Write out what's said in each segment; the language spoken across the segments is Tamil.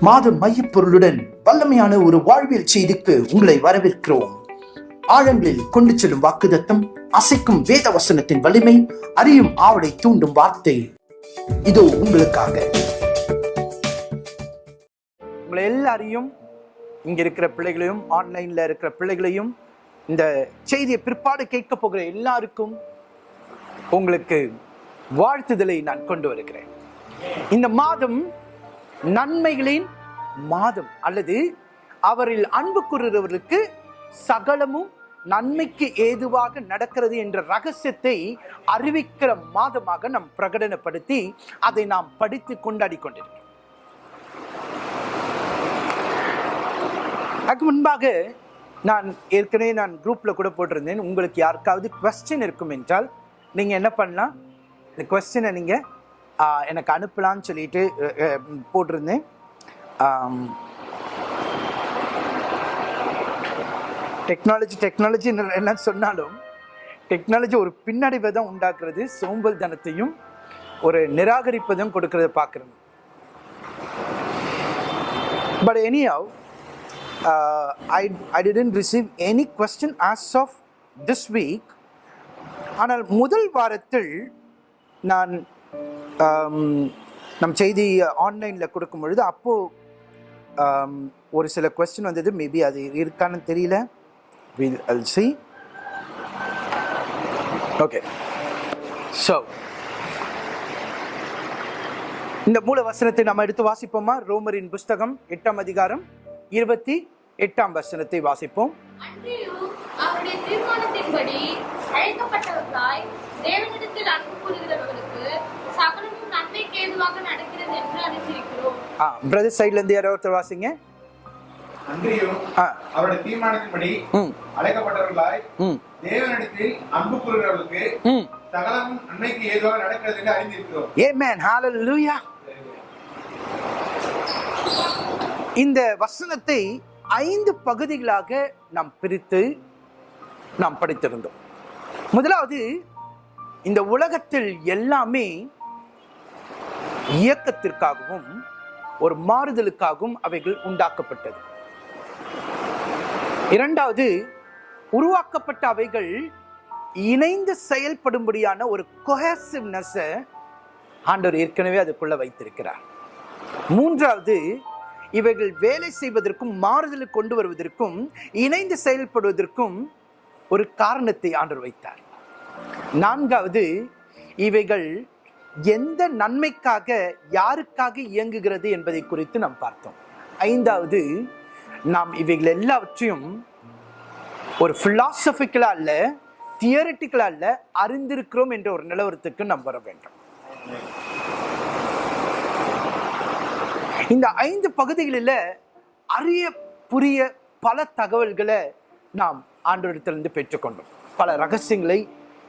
மாத மையப்பொருளுடன் வல்லமையான ஒரு வாழ்வியல் செய்திக்கு உங்களை வரவேற்கிறோம். ஆழங்களில் கொண்டு செல்லும் வாக்குதத்தம் அசைக்கும் வேத வசனத்தின் வலிமை அறியும் ஆவலை தூண்டும் வார்த்தை. இதோ உங்களுக்காக. உங்களை எல்லாரையும் இங்க இருக்கிற பிள்ளைகளையும் ஆன்லைன்ல இருக்கிற பிள்ளைகளையும் இந்த செய்தியை பிற்பாடு கேட்க போகிற எல்லாருக்கும் உங்களுக்கு வாழ்த்துதலை நான் கொண்டு வருகிறேன். இந்த மாதம் நன்மைகளின் மாதம் அல்லது அவரில் அன்பு கூறுகிறவர்களுக்கு சகலமும் நன்மைக்கு ஏதுவாக நடக்கிறது என்ற ரகசியத்தை அறிவிக்கிற மாதமாக நாம் பிரகடனப்படுத்தி அதை நாம் படித்து கொண்டாடி கொண்டிருக்கிறோம். அதுக்கு முன்பாக நான் ஏற்கனவே நான் குரூப்ல கூட போட்டிருந்தேன். உங்களுக்கு யாருக்காவது கொஸ்டின் இருக்கும் என்றால் நீங்க என்ன பண்ணலாம்? இந்த கொஸ்டினை நீங்கள் எனக்கு அனுப்பலாம்னு சொல்லிட்டு போட்டிருந்தேன். டெக்னாலஜி டெக்னாலஜி என்ன சொன்னாலும் டெக்னாலஜி ஒரு பின்னடைவை தான் உண்டாக்குறது சோம்பல் தனத்தையும் ஒரு நிராகரிப்பதும் கொடுக்கறத பார்க்குறது but anyhow I I didn't receive any question as of this week ஆனால் முதல் வாரத்தில் நான் நம் செய்தி ஆன்லைனில் கொடுக்கும் பொழுது அப்போது ஒரு சில கொஸ்டின் வந்தது. மேபி அது இருக்கான்னு தெரியல. Will all see okay so இந்த மூல வசனத்தை நம்ம எடுத்து வாசிப்போமா? ரோமரின் புஸ்தகம் எட்டாம் அதிகாரம் இருபத்தி எட்டாம் வசனத்தை வாசிப்போம். தீர்மானத்தின்படி அழைக்கப்பட்டவர்களாய் தேவனிடத்தில் அன்பு கூறுகிறவர்களுக்கு ஆ பிரதர் சைட்ல இருந்து யாரோ ஒருத்தர் வாசிங்க. அன்றியும் அவருடைய தீர்மானத்தின்படி அழைக்கப்பட்டவர்களாய் தேவனிடத்தில் அன்பு கூறுகிறவர்களுக்கு சகலமும் நன்மைக்கு ஏதுவாக நடக்கிறது என்று அறிந்திருக்கிறோம். Amen. Hallelujah. இந்த வசனத்தை ஐந்து பகுதிகளாக நாம் பிரித்து நாம் படித்திருந்தோம். முதலாவது இந்த உலகத்தில் எல்லாமே இயக்கத்திற்காகவும் ஒரு மாறுதலுக்காகவும் அவைகள் உண்டாக்கப்பட்டது. இரண்டாவது உருவாக்கப்பட்ட அவைகள் இணைந்து செயல்படும்படியான ஒரு கொஹசிவ்னஸ் ஆண்டவர் ஏற்கனவே அதுக்குள்ள வைத்திருக்கிறார். மூன்றாவது இவைகள் வேலை செய்வதற்கும் மாறுதலுக்கு கொண்டு வருவதற்கும் இணைந்து செயல்படுவதற்கும் ஒரு காரணத்தை ஆண்டவர் வைத்தார். நான்காவது இவைகள் எந்த நன்மைக்காக யாருக்காக இயங்குகிறது என்பதை குறித்து நாம் பார்த்தோம். ஐந்தாவது நாம் இவைகள் எல்லாவற்றையும் ஒரு பிலாசபிக்கலா அல்ல தியரட்டிக்கலா அல்ல அறிந்திருக்கிறோம் என்ற ஒரு நிலவரத்துக்கு நாம் வர வேண்டும். இந்த ஐந்து பகுதிகளில் அறிய புரிய பல தகவல்களை நாம் ஆண்டவரிடத்திலிருந்து பெற்றுக்கொண்டோம். பல ரகசியங்களை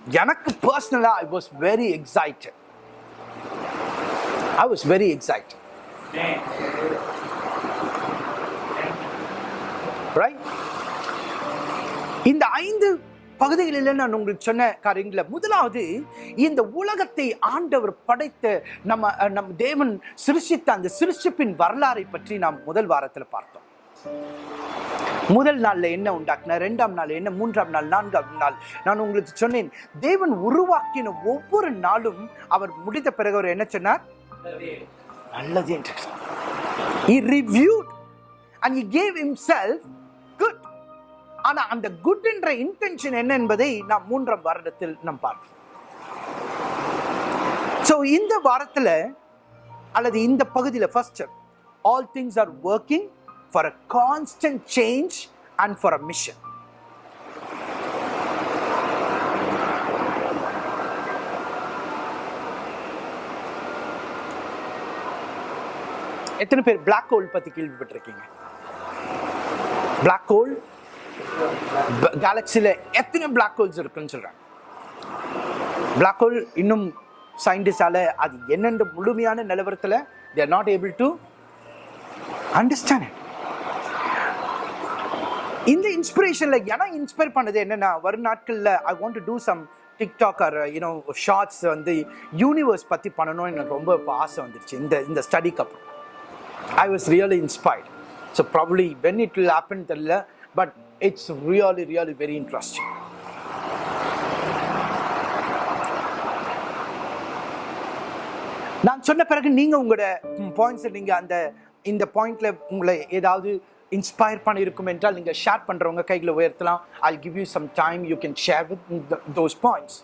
எனக்கு பர்சனலா I was very excited I was very excited. Right இந்த ஐந்து பகுதிகளில் நான் உங்களுக்கு சொன்ன காரியங்கள முதலாவது இந்த உலகத்தை ஆண்டவர் படைத்த நம்ம நம் தேவன் சிருஷித்த அந்த சிருஷ்டிப்பின் வரலாறை பற்றி நாம் முதல் வாரத்தில் பார்த்தோம். முதல் நாள்ல என்ன உண்டாக்குனார்? ரெண்டாம் நாள் என்ன? மூன்றாம் நாள்? நான்காம் நாள்? நான் உங்களுக்கு சொன்னேன் தேவன் உருவாக்கின ஒவ்வொரு நாளும் அவர் முடித்த பிறகு அவர் என்ன சொன்னார்? நல்லது என்று he reviewed and he gave himself good. ஆனா அந்த குட் என்ற இன்டென்ஷன் என்ன என்பதை நாம் மூன்றாம் வருடத்தில் நாம் பார்ப்போம். ஸோ இந்த வாரத்தில் அல்லது இந்த பகுதியில் first all things are working for a constant change and for a mission எத்தனை பேர் பிளாக் ஹோல் பற்றி கேள்விப்பட்டிருக்கீங்க? பிளாக் ஹோல் கேலக்சியில் எத்தனை பிளாக் ஹோல்ஸ் இருக்குன்னு சொல்கிறாங்க பிளாக் ஹோல் இன்னும் சயின்டிஸ்டால் அது என்னென்ற முழுமையான நிலவரத்தில் they're not able to understand இந்த இன்ஸ்பிரேஷனில் ஏன்னா இன்ஸ்பயர் பண்ணது என்னென்னா வரும் நாட்களில் I want to do some TikTok or you know shorts வந்து யூனிவர்ஸ் பற்றி பண்ணணும்னு எனக்கு ரொம்ப ஆசை வந்துருச்சு. இந்த இந்த ஸ்டடிக்கு அப்புறம். I was really inspired. So probably when it will happen, but it's really, really very interesting. நான் சொன்ன பிறகு நீங்கள் உங்களோட பாயிண்ட்ஸை நீங்கள் அந்த இந்த பாயிண்டில் உங்களை ஏதாவது இன்ஸ்பயர் பண்ணியிருக்கும் என்றால் நீங்கள் ஷேர் பண்ணுறவங்க கைகளை உயர்த்தலாம் I give you some time you can share with those points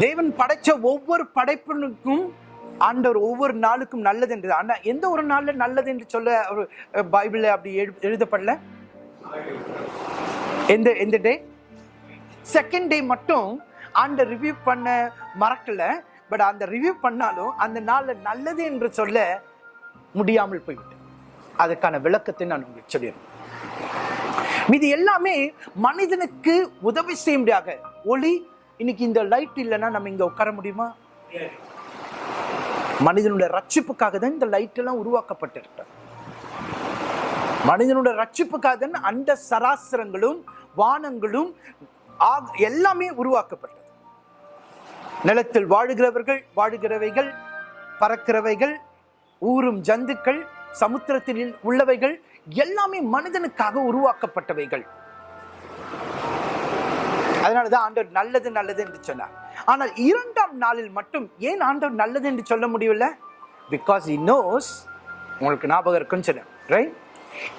தேவன் படைச்ச ஒவ்வொரு படைப்பினுக்கும் ஆண்டவர் ஒவ்வொரு நாளுக்கும் நல்லது என்று. ஆனால் எந்த ஒரு நாளில் நல்லது என்று சொல்ல ஒரு பைபிளில் அப்படி எழு- எழுதப்படல? எந்த எந்த டே? செகண்ட் டே மட்டும் ஆண்ட ரிவ்யூ பண்ண மறக்கல. பட் அந்த ரிவ்யூ பண்ணாலும் அந்த நாளில் நல்லது என்று சொல்ல முடியாமல் போய்விட்டு அதுக்கான விளக்கத்தை நான் உங்களுக்கு சொல்லிடுறேன். இது எல்லாமே மனிதனுக்கு உதவி செய்யும்படியாக ஒளி இன்னைக்கு இந்த லைட் இல்லைன்னா நம்ம இங்க உட்கார முடியுமா? மனிதனுடைய ரட்சிப்புக்காக தான் இந்த லைட் எல்லாம் உருவாக்கப்பட்டிருக்கு மனிதனுடைய ரட்சிப்புக்காக தான் அந்த சராசரங்களும் வானங்களும் எல்லாமே உருவாக்கப்பட்டது. நிலத்தில் வாழுகிறவர்கள் வாழுகிறவைகள் பறக்கிறவைகள் ஊரும் ஜந்துக்கள் சமுத்திரத்தில் உள்ளவைகள் எல்லாமே மனிதனுக்காக உருவாக்கப்பட்டவைகள். அதனாலதான் ஆண்டவர் நல்லது நல்லது என்று சொன்னார். ஆனால் இரண்டாம் நாளில் மட்டும் ஏன் ஆண்டவர் நல்லது என்று சொல்ல முடியவில்லை? பிகாஸ் இ நோஸ் உங்களுக்கு ஞாபகம் இருக்குன்னு சொன்னேன். ரைட்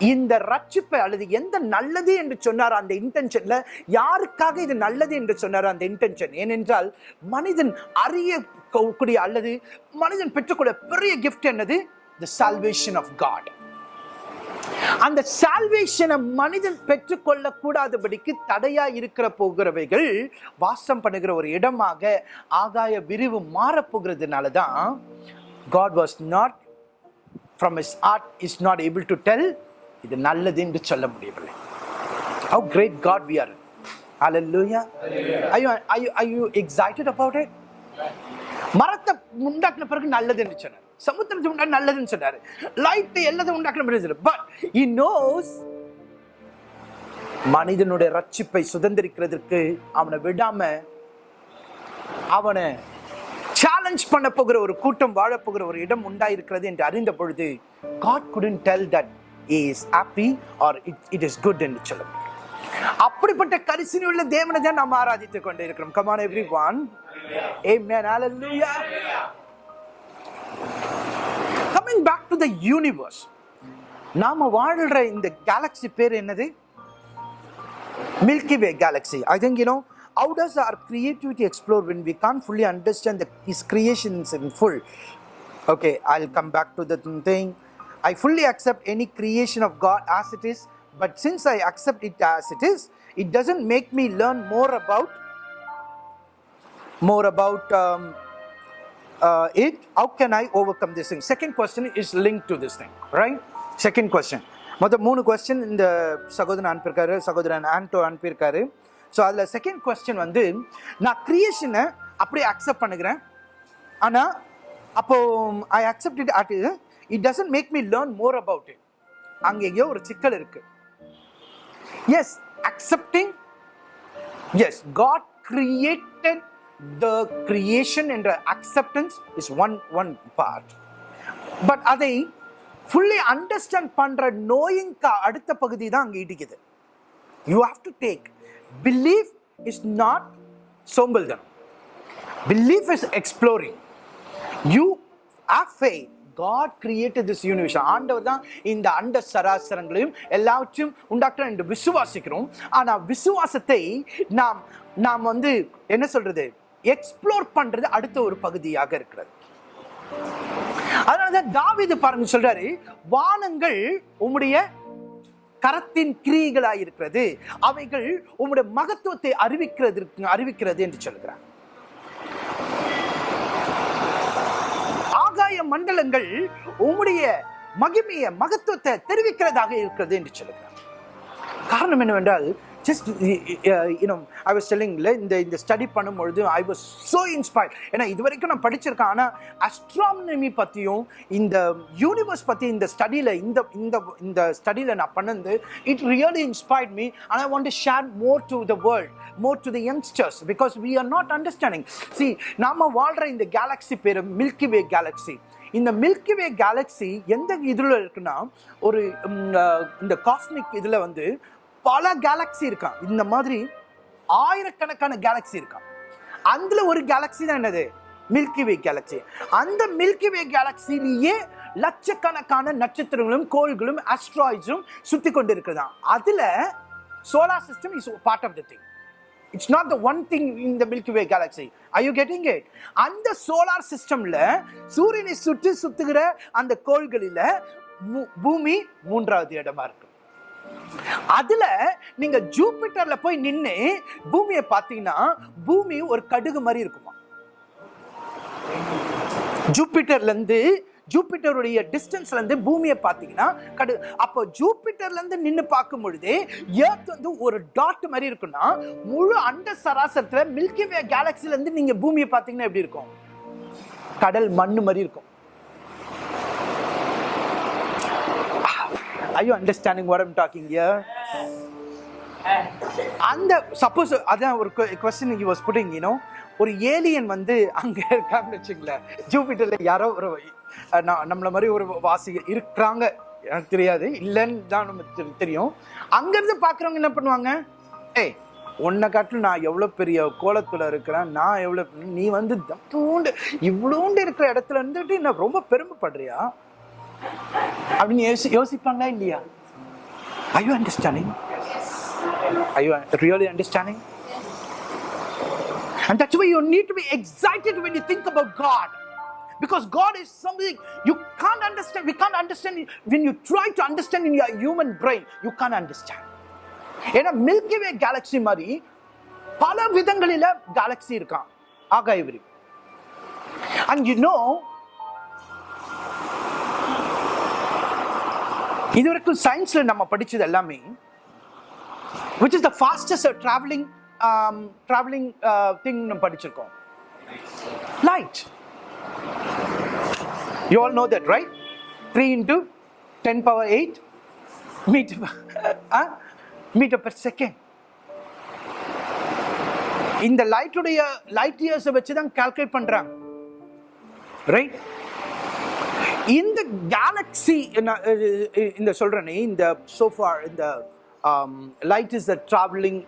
இந்த ரட்சிப்பை அல்லது எந்த நல்லது என்று சொன்னார் அந்த இன்டென்ஷன்ல யாருக்காக இது நல்லது என்று சொன்னார் அந்த இன்டென்ஷன் ஏனென்றால் மனிதன் அறிய கூடிய அல்லது மனிதன் பெற்றுக்கொள்ள பெரிய கிஃப்ட் என்னது? தி சால்வேஷன் ஆஃப் காட் அந்த சால்வேஷனை மனிதன் பெற்றுக்கொள்ள கூடாதபடிக்கு தடையா இருக்கிற போகிறவைகள் வாசம் பண்ணுகிற ஒரு இடமாக ஆகாய விரிவு மாறப்போகிறதுனால தான் God was not from is art is not able to tell இது நல்லது என்று சொல்ல முடியவில்லை. How great God we are hallelujah. Are you are you are you excited about it? மரத்தை உண்டாக்கின பிறகு நல்லது என்று சொன்னார். சமுத்திரத்தை உண்டாக்க நல்லதுன்னு சொன்னாரு லைட் எல்லாத்தையும் உண்டாக்கணும் பட் he நோஸ் மனிதனுடைய ரட்சிப்பை சுதந்திரிக்கிறதுக்கு அவனை விடாம அவனை சேலஞ்ச் பண்ண போகிற ஒரு கூட்டம் வாழப்போகிற ஒரு இடம் உண்டாயிருக்கிறது என்று அறிந்த பொழுது God couldn't tell that is happy or it it is good என்று சொல்லும் அப்படிப்பட்ட கரிசனை உள்ள தேவனை தான் நாம் ஆராதித்துக் கொண்டு இருக்கிறோம் come on everyone Amen. Hallelujah. Coming back to the universe. நாம வாழ்ற இந்த கேலக்ஸி பேர் என்னது Milky Way galaxy. I think you know how does our creativity explore when we can't fully understand the, His creations in full. Okay, I'll come back to the thing. I fully accept any creation of God as it is, but since I accept it as it is, it doesn't make me learn more about more about um, uh, it. How can I overcome this thing? Second question is linked to this thing, right? Second question. மொத்தம் மூணு கொஸ்டின் இந்த சகோதரன் அனுப்பியிருக்காரு சகோதரன் ஆண்டோ அனுப்பியிருக்காரு ஸோ அதில் செகண்ட் கொஸ்டின் வந்து நான் கிரியேஷனை அப்படியே அக்செப்ட் பண்ணுகிறேன் ஆனால் அப்போது I accept it at it doesn't make me learn more about it அங்கே எங்கேயோ ஒரு சிக்கல் இருக்குது yes accepting yes God created the creation என்ற acceptance is one one part but அதை ஃபுல்லி அண்டர்ஸ்டாண்ட் பண்ணுற நோயிங்க்கு அடுத்த பகுதி தான் அங்கே இடிக்குது. You have to take believe is not சோம்பல்தனம். Believe is exploring you have faith God created this universe ஆண்டவர் தான் இந்த அண்ட சராசரங்களையும் எல்லாவற்றையும் உண்டாக்குற என்று விசுவாசிக்கிறோம். ஆனால் விசுவாசத்தை நாம் நாம் வந்து என்ன சொல்றது? எக்ஸ்ப்ளோர் பண்றது அடுத்த ஒரு பகுதியாக இருக்கிறது. அதனாலதான் தாவிது பாருங்க சொல்றாரு வானங்கள் உம்முடைய கரத்தின் கிரியைகளாய் இருக்கிறது அவைகள் உம்முடைய மகத்துவத்தை அறிவிக்கிறது அறிவிக்கிறது என்று சொல்கிறார். ஆகாய மண்டலங்கள் உம்முடைய மகிமைய மகத்துவத்தை தெரிவிக்கிறதாக இருக்கிறது என்று சொல்கிறார். காரணம் என்னவென்றால் just you know I was செல்லிங்கில் இந்த இந்த ஸ்டடி பண்ணும்பொழுது ஐ வாஸ் ஸோ இன்ஸ்பயர்ட் ஏன்னா இது வரைக்கும் நான் படிச்சிருக்கேன். ஆனால் அஸ்ட்ரானமி பற்றியும் இந்த யூனிவர்ஸ் பற்றி இந்த ஸ்டடியில் இந்த இந்த இந்த ஸ்டடியில் நான் பண்ணது it really inspired me and I want to share more to the world more to the youngsters because we are not understanding see நாம வாழ்கிற இந்த கேலக்ஸி பேர் மில்கி வே கேலக்ஸி இந்த மில்கி வே கேலக்ஸி எந்த இதில் இருக்குன்னா ஒரு இந்த காஸ்மிக் இதில் வந்து பல கேலக்ஸி இருக்கா. இந்த மாதிரி ஆயிரக்கணக்கான கேலக்ஸி இருக்கா. அதுல ஒரு கேலக்ஸி தான் என்னது? மில்கி வே கேலக்ஸி அந்த மில்கி வே கேலக்சிலேயே லட்சக்கணக்கான நட்சத்திரங்களும் கோள்களும் அஸ்ட்ராய்ட்ஸும் சுத்தி கொண்டு இருக்குதான் அதுல solar system is part of the thing it's not the one thing in the milky way galaxy I you getting it அந்த சோலார் சிஸ்டம்ல சூரியனை சுற்றி சுத்துகிற அந்த கோள்களில பூமி மூன்றாவது இடமா இருக்கு. அதுல நீங்க ஜூபிட்டர்ல போய் நின்று பூமியை பார்த்தீங்கன்னா பூமி ஒரு கடுகு மாதிரி இருக்குமா? ஜூபிட்டர்ல இருந்து ஜூபிட்டருடைய டிஸ்டன்ஸ்ல இருந்து பூமியை பார்த்தீங்கன்னா கடு அப்போ ஜூபிட்டர்ல இருந்து நின்று பார்க்கும் பொழுது ஏர்த் வந்து ஒரு டாட் மாதிரி இருக்குன்னா முழு அண்ட சராசரத்துல மில்கி வே கேலக்சில இருந்து நீங்க பூமியை பார்த்தீங்கன்னா எப்படி இருக்கும்? கடல் மண்ணு மாதிரி இருக்கும். Are you understanding what I'm talking here? அந்த சப்போஸ் அதான் ஒரு question you was putting you know ஒரு ஏலியன் வந்து அங்கே இருக்காங்கன்னு வச்சுங்களேன் ஜூபிட்டரில் யாரோ ஒரு நம்மளை மாதிரி ஒரு வாசி இருக்கிறாங்க. எனக்கு தெரியாது. இல்லைன்னு தான் நமக்கு தெரியும். அங்கேருந்து பார்க்குறவங்க என்ன பண்ணுவாங்க? ஏய் உன்னை காட்டிலும் நான் எவ்வளோ பெரிய கோலத்தில் இருக்கிறேன். நான் எவ்வளோ நீ வந்து தூண்டு இவ்வளோண்டு இருக்கிற இடத்துல இருந்துட்டு என்ன ரொம்ப பெருமைப்படுறியா? அப்படின்னு யோசி யோசிப்பாங்களா இல்லையா I you understanding I you really understanding And that's why you need to be excited when you think about God. Because God is something you can't understand. We can't understand when you try to understand in your human brain, you can't understand. ஏன்னா மில்கி வே கேலக்ஸி மாதிரி பல விதங்களில கேலக்ஸி இருக்கான் ஆகாய விரி அண்ட் யூ நோ இதுவரைக்கும் சயின்ஸில் நம்ம படித்தது எல்லாமே which is the fastest travelling travelling thing நம்ம படிச்சிருக்கோம் light you all know that right three into ten power eight metre metre per second இந்த லைட்டுடைய லைட் இயர்ஸை வச்சு தான் கால்குலேட் பண்ணுறாங்க ரைட் இந்த கேலக்ஸி இந்த சொல்கிறேனே இந்த சோஃபா இந்த light is the travelling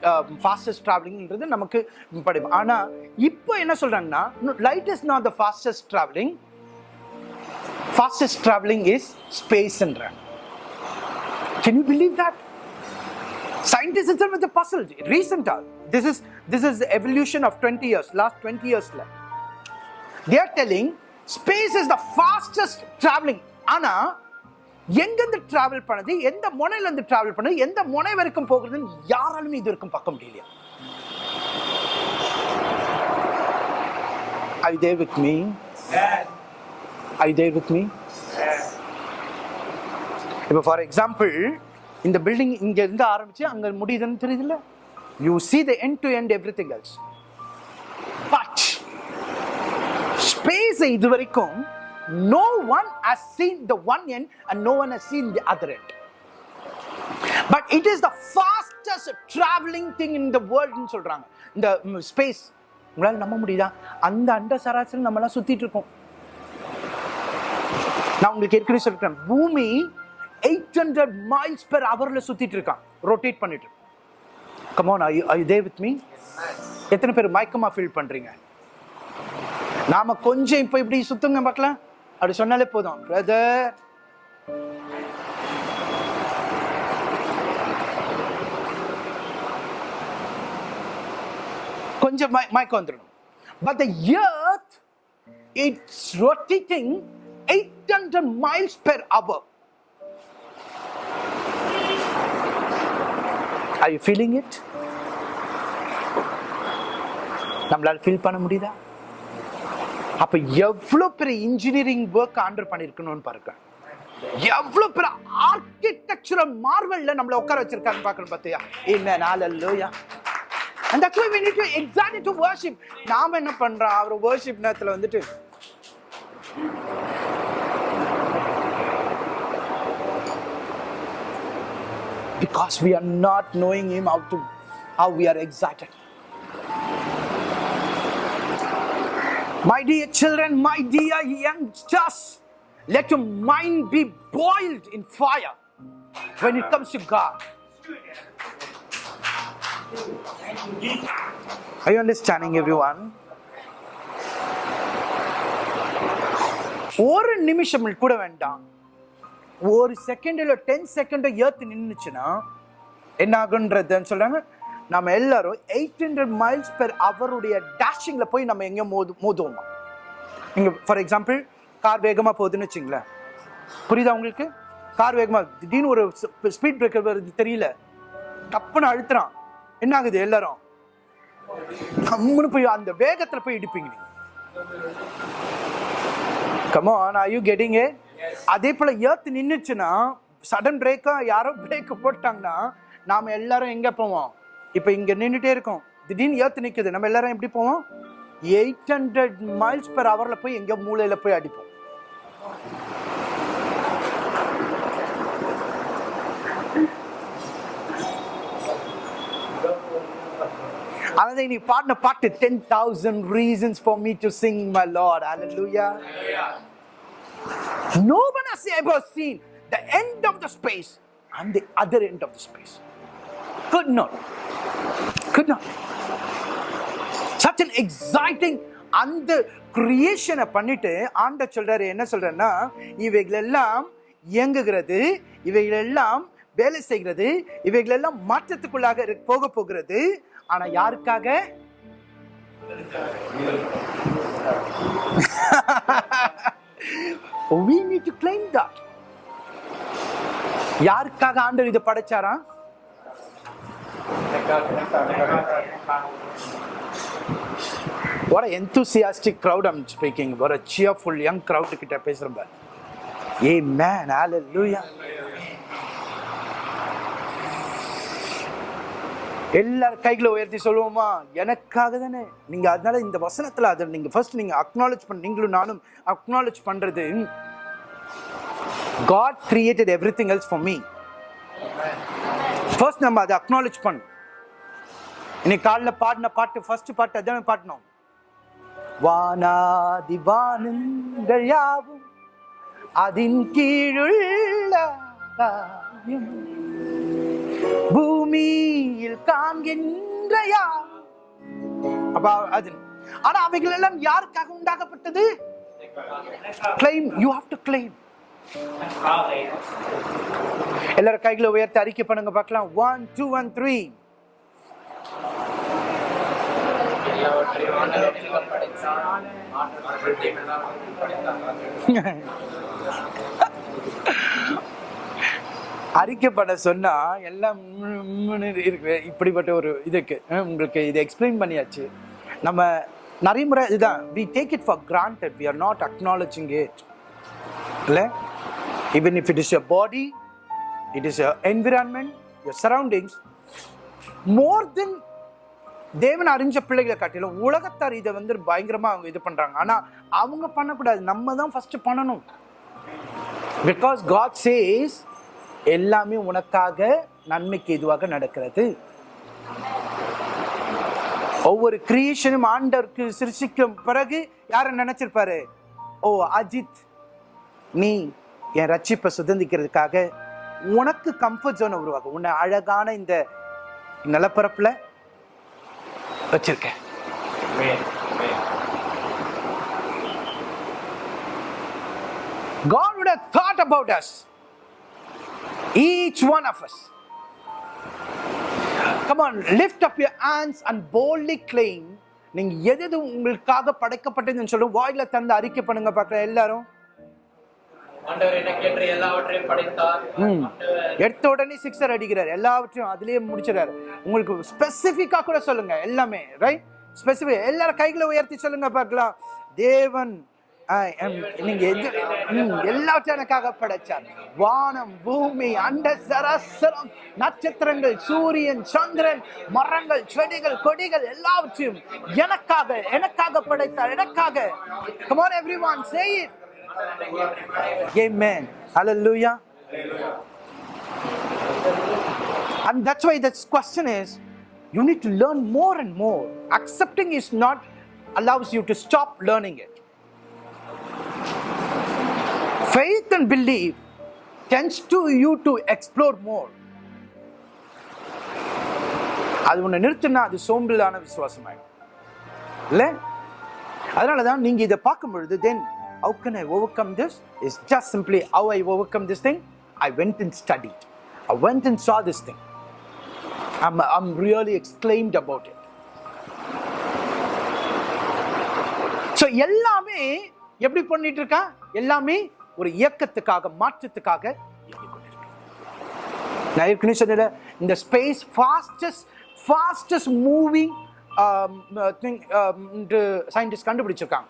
fastest ட்ராவலிங்ன்றது நமக்கு படிப்போம் ஆனால் இப்போ என்ன சொல்கிறாங்கன்னா light is not the fastest travelling fastest travelling is ஸ்பேஸ்ன்றாங்க can you believe that scientist itself with the puzzle. Recent are this is this is the evolution of 20 years last 20 space is the fastest travelling ஆனால் எங்கேருந்து ட்ராவல் fastest பண்ணது எந்த முனையிலேருந்து ட்ராவல் டிராவல் பண்ணது எந்த முனை வரைக்கும் போகிறதுன்னு யாராலுமே இது வரைக்கும் பார்க்க முடியலையா Are you there with me? Are you there with me? இப்போ ஃபார் எக்ஸாம்பிள் இந்த பில்டிங் இங்க இருந்து ஆரம்பிச்சு அங்க முடியுதுன்னு தெரியுதுல்ல you see the the to to everything else but space இது வரைக்கும் no one has seen the one end and no one has seen the other end. But it is the fastest traveling thing in the world னு சொல்றாங்க. இந்த ஸ்பேஸ் உங்களால நம்ப முடியுதா? அந்த அண்ட சராசரி நம்ம எல்லாம் சுத்திட்டு இருக்கோம். நான் உங்களுக்கு ஏற்கனவே சொல்லிட்டேன். பூமி எயிட் ஹண்ட்ரட் மைல்ஸ் பெர் ஹவர்ல சுத்திட்டு இருக்கான். ரொட்டேட் பண்ணிட்டு. Come on I they with me எத்தனை பேர் மயக்கமா ஃபீல் பண்றீங்க? நாம கொஞ்சம் இப்போ இப்படி சுத்துங்க பார்க்கலாம் அப்படி சொன்னாலே போதும். பிரதர் கொஞ்சம் மயக்கம் வந்துடும் but the earth it's rotating eight hundred miles per hour I feeling it நம்மளால் ஃபீல் பண்ண முடியுதா? அப்ப எவ்வளவு பெரிய இன்ஜினியரிங் ஒர்க் ஆண்டர் பண்ணிருக்கணும்னு பாருங்க. எவ்வளவு பெரிய ஆர்கிடெக்சரல் மார்வல்ல நம்மள உட்கார வச்சிருக்காங்க பார்க்கணும் பார்த்தியா? என்ன நாளல்லோயா அந்த that's why we need to exactly to worship. நாம என்ன பண்றோம்? அவர் worship நேரத்துல வந்துட்டு because we are not knowing him how to how we are excited. My dear children my dear youngsters let your mind be boiled in fire when it comes to god are you understanding everyone ஒரு நிமிஷம் கூட வேண்டாம் ஒரு செகண்ட் இல்லை டென் செகண்ட் ஏர்த்து நின்றுச்சுன்னா என்ன ஆகுன்றதுன்னு சொல்றாங்க நம்ம எல்லாரும் எயிட் ஹண்ட்ரட் மைல்ஸ் பெர் அவருடைய டேஷிங்கில் போய் நம்ம எங்கேயும் மோது மோதுவோமா? இங்கே ஃபார் எக்ஸாம்பிள் கார் வேகமாக போகுதுன்னு வச்சுங்களேன். புரியுதா உங்களுக்கு? கார் வேகமாக திடீர்னு ஒரு ஸ்பீட் பிரேக்கர் வருது தெரியல. தப்புன்னு அழுத்துறான். என்ன ஆகுது எல்லாரும்? கம்முன்னு போய் அந்த வேகத்தில் போய் இடிப்பீங்க come come on are you getting அதே போல் ஏர்த்து நின்றுச்சுன்னா சடன் பிரேக்காக யாரோ பிரேக்கு போட்டாங்கன்னா நாம் எல்லாரும் எங்கே போவோம்? இப்போ இங்கே நின்றுட்டே இருக்கோம். திடீர்னு ஏற்று நிற்குது நம்ம எல்லாரும் எப்படி போவோம்? எயிட் ஹண்ட்ரட் மைல்ஸ் பெர் ஹவரில் போய் எங்கே மூளையில் போய் அடிப்போம். அதாவது நீ பாடின பாட்டு ten thousand reasons for me to sing my lord hallelujah No one has ever seen the end of the space and the other end of the space. Could. Could not. Such an exciting அந்த கிரியேஷனை பண்ணிட்டு ஆண்ட சொல்றாரு என்ன சொல்றேன்னா இவைகளெல்லாம் இயங்குகிறது இவைகளெல்லாம் வேலை செய்கிறது இவைகளெல்லாம் மாற்றத்துக்குள்ளாக போக போகிறது. ஆனா யாருக்காக? யாருக்காக ஆண்டவர் இதை படைச்சாரா what an enthusiastic crowd I'm speaking. What a cheerful young crowd கிட்ட பேசுறேன் பாரு. Amen. Hallelujah. எல்லார் கைகளை உயர்த்தி சொல்லுவோமா? எனக்காக தானே. நீங்க அதனால இந்த வசனத்துல அதை நீங்க ஃபர்ஸ்ட் நீங்க அக்னாலேஜ் பண்ண நீங்களும் நானும் அக்னாலேஜ் பண்றது. God created everything else for me first நம்ம அதை அக்னாலேஜ் பண்ணணும் இன்னைக்கு காலைல பாடின பாட்டு ஃபர்ஸ்ட் பாட்டு அதான பாடினோம்? வானாதி வானங்கள் யாவும் அதின் கீழுள்ள காரியம் பூமியில் காண்கின்ற யார்? அப்பா அது ஆனா அவைகள் எல்லாம் யாருக்காக உண்டாக்கப்பட்டது? Claim you have to claim எல்லாரும் கைகளை உயர்த்தி அறிக்கை பண்ணுங்க பார்க்கலாம். ஒன் டூ ஒன் த்ரீ அறிக்கப்பட சொன்னா எல்லாம் இருக்கு. இப்படிப்பட்ட ஒரு இதுக்கு உங்களுக்கு இதை எக்ஸ்பிளைன் பண்ணியாச்சு. நம்ம நிறைய முறை இதுதான். We take it for granted we are not acknowledging it இல்லை? Even if it is your body it is your environment your surroundings more then தேவன் அறிஞ்ச பிள்ளைகளை காட்டிலும் உலகத்தார் இதை வந்து பயங்கரமா அவங்க இது பண்றாங்க. ஆனா அவங்க பண்ணக்கூடாது. நம்ம தான் ஃபர்ஸ்ட் பண்ணணும். பிகாஸ் காட் சேஸ் எல்லாமே உனக்காக நன்மைக்கு எதுவாக நடக்கிறது? ஒவ்வொரு கிரியேஷனும் ஆண்டருக்கு சிருஷிக்கும் பிறகு யாரை நினைச்சிருப்பாரு? ஓ அஜித் நீ என் ரட்சிப்பை சுதந்திக்கிறதுக்காக உனக்கு கம்ஃபர்ட் ஜோனை உருவாக்கும் உன்னை அழகான இந்த நிலப்பரப்பில் வச்சிருக்கேன் God would have thought about us. Each one of us. Come on, lift up your hands and boldly claim. நீங்கள் எது எது உங்களுக்காக படைக்கப்பட்டதுன்னு சொல்லி வாயில தந்து அறிக்கை பண்ணுங்க பார்க்குற எல்லாரும் எடுத்த உடனே சிக்ஸர் அடிக்கிறார். எல்லாவற்றையும் அதுலயே முடிச்சிடாரு உங்களுக்கு ஸ்பெசிஃபிக்கா கூட சொல்லுங்க. எல்லாமே ரைட் ஸ்பெசிஃபிக் எல்லாரும் கைகளை உயர்த்தி சொல்லுங்க பார்க்கலாம். தேவன் நீங்க எது எல்லாவற்றையும் எனக்காக படைச்சார். வானம் பூமி அண்ட சராசரம் நட்சத்திரங்கள் சூரியன் சந்திரன் மரங்கள் செடிகள் கொடிகள் எல்லாவற்றையும் எனக்காக எனக்காக படைத்தார். எனக்காக. Everyone say it. amen hallelujah and that's why this question is you need to learn more and more accepting is not allows you to stop learning it faith and belief tends to you to explore more அது உன்னை நிறுத்தினா அது சோம்பலான விசுவாசமாயிடும் இல்ல அதனால தான் நீங்க இதை பார்க்கும் பொழுது தென் how can I overcome this It's just simply how I overcome this thing I went and studied I went and saw this thing I'm, I'm really exclaimed about it so எல்லாமே எப்படி பண்ணிட்டு இருக்கா எல்லாமே ஒரு இயக்கத்துக்காக மாற்றத்துக்காக நான் ஏற்கனவே சொன்னல இந்த space fastest fastest moving scientist கண்டுபிடிச்சிருக்காங்க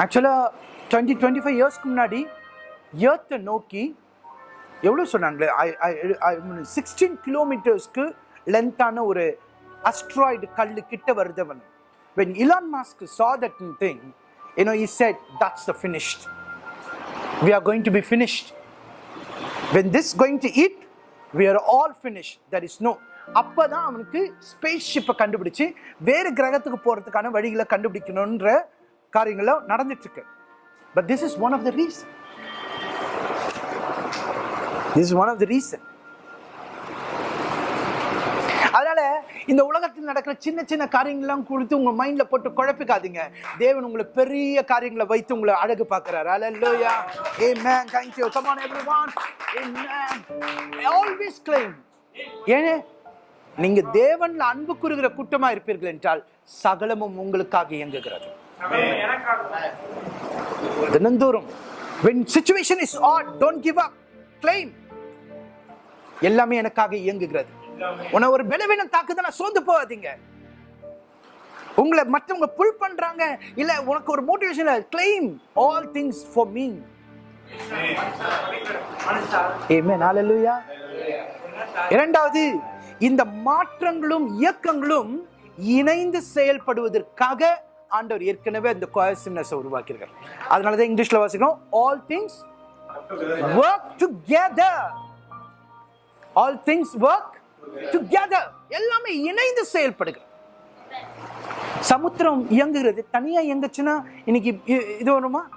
ஆக்சுவலாக டுவெண்ட்டி டுவெண்ட்டி ஃபைவ் இயர்ஸ்க்கு முன்னாடி ஏர்த்தை நோக்கி எவ்வளோ சொன்னாங்களே? சிக்ஸ்டீன் கிலோமீட்டர்ஸ்க்கு லென்த்தான ஒரு அஸ்ட்ராய்டு கல் கிட்ட வருதவன் when Elon Musk saw that thing you know he said that's the finished we are going to be finished when this going to it we are all finish there is no அப்போ தான் அவனுக்கு ஸ்பேஸ் ஷிப்பை கண்டுபிடிச்சு வேறு கிரகத்துக்கு போகிறதுக்கான வழிகளை கண்டுபிடிக்கணுன்ற காரியங்களும் நடந்துட்டு but this is one of the reason this is one of the reason அதனால இந்த உலகத்தில் நடக்கிற சின்ன சின்ன காரியங்கள்லாம் கொடுத்து உங்க மைண்ட்ல போட்டு குழப்பிக்காதீங்க. தேவன் உங்களை பெரிய காரியங்களை வைத்து உங்களை அழகு பார்க்கிறார். Hallelujah amen. Thank you come on everyone. ஏ I always claim ஏனே? நீங்க தேவன்ல அன்பு கூறுகிற கூட்டமா இருப்பீர்கள் என்றால் சகலமும் உங்களுக்காக இயங்குகிறது. தினந்தோறும் when situation is odd don't give up. Claim. எல்லாமே எனக்காக இயங்குகிறது. உன்னை ஒரு பலவீனம் தாக்குதுன்னா சோர்ந்து போகாதீங்க. உங்களை மற்றவங்க புல் பண்றாங்க இல்ல உனக்கு ஒரு motivation claim all things for me amen ஹalleluya இரண்டாவது இந்த மாற்றங்களும் இயக்கங்களும் இணைந்து செயல்படுவதற்காக ஆண்டவர் ஏற்கனவே இந்த கோயசிம்னஸ் உருவாக்கியிருக்கார். அதனால தான் இங்கிலீஷில் வாசிக்கிறோம் all things work together all things work together எல்லாமே இணைந்து செயல்படுகிறது. சமுத்திரம் இயங்குகிறது. தனியா இயங்குச்சுன்னா இன்னைக்கு இ- இது வருமா?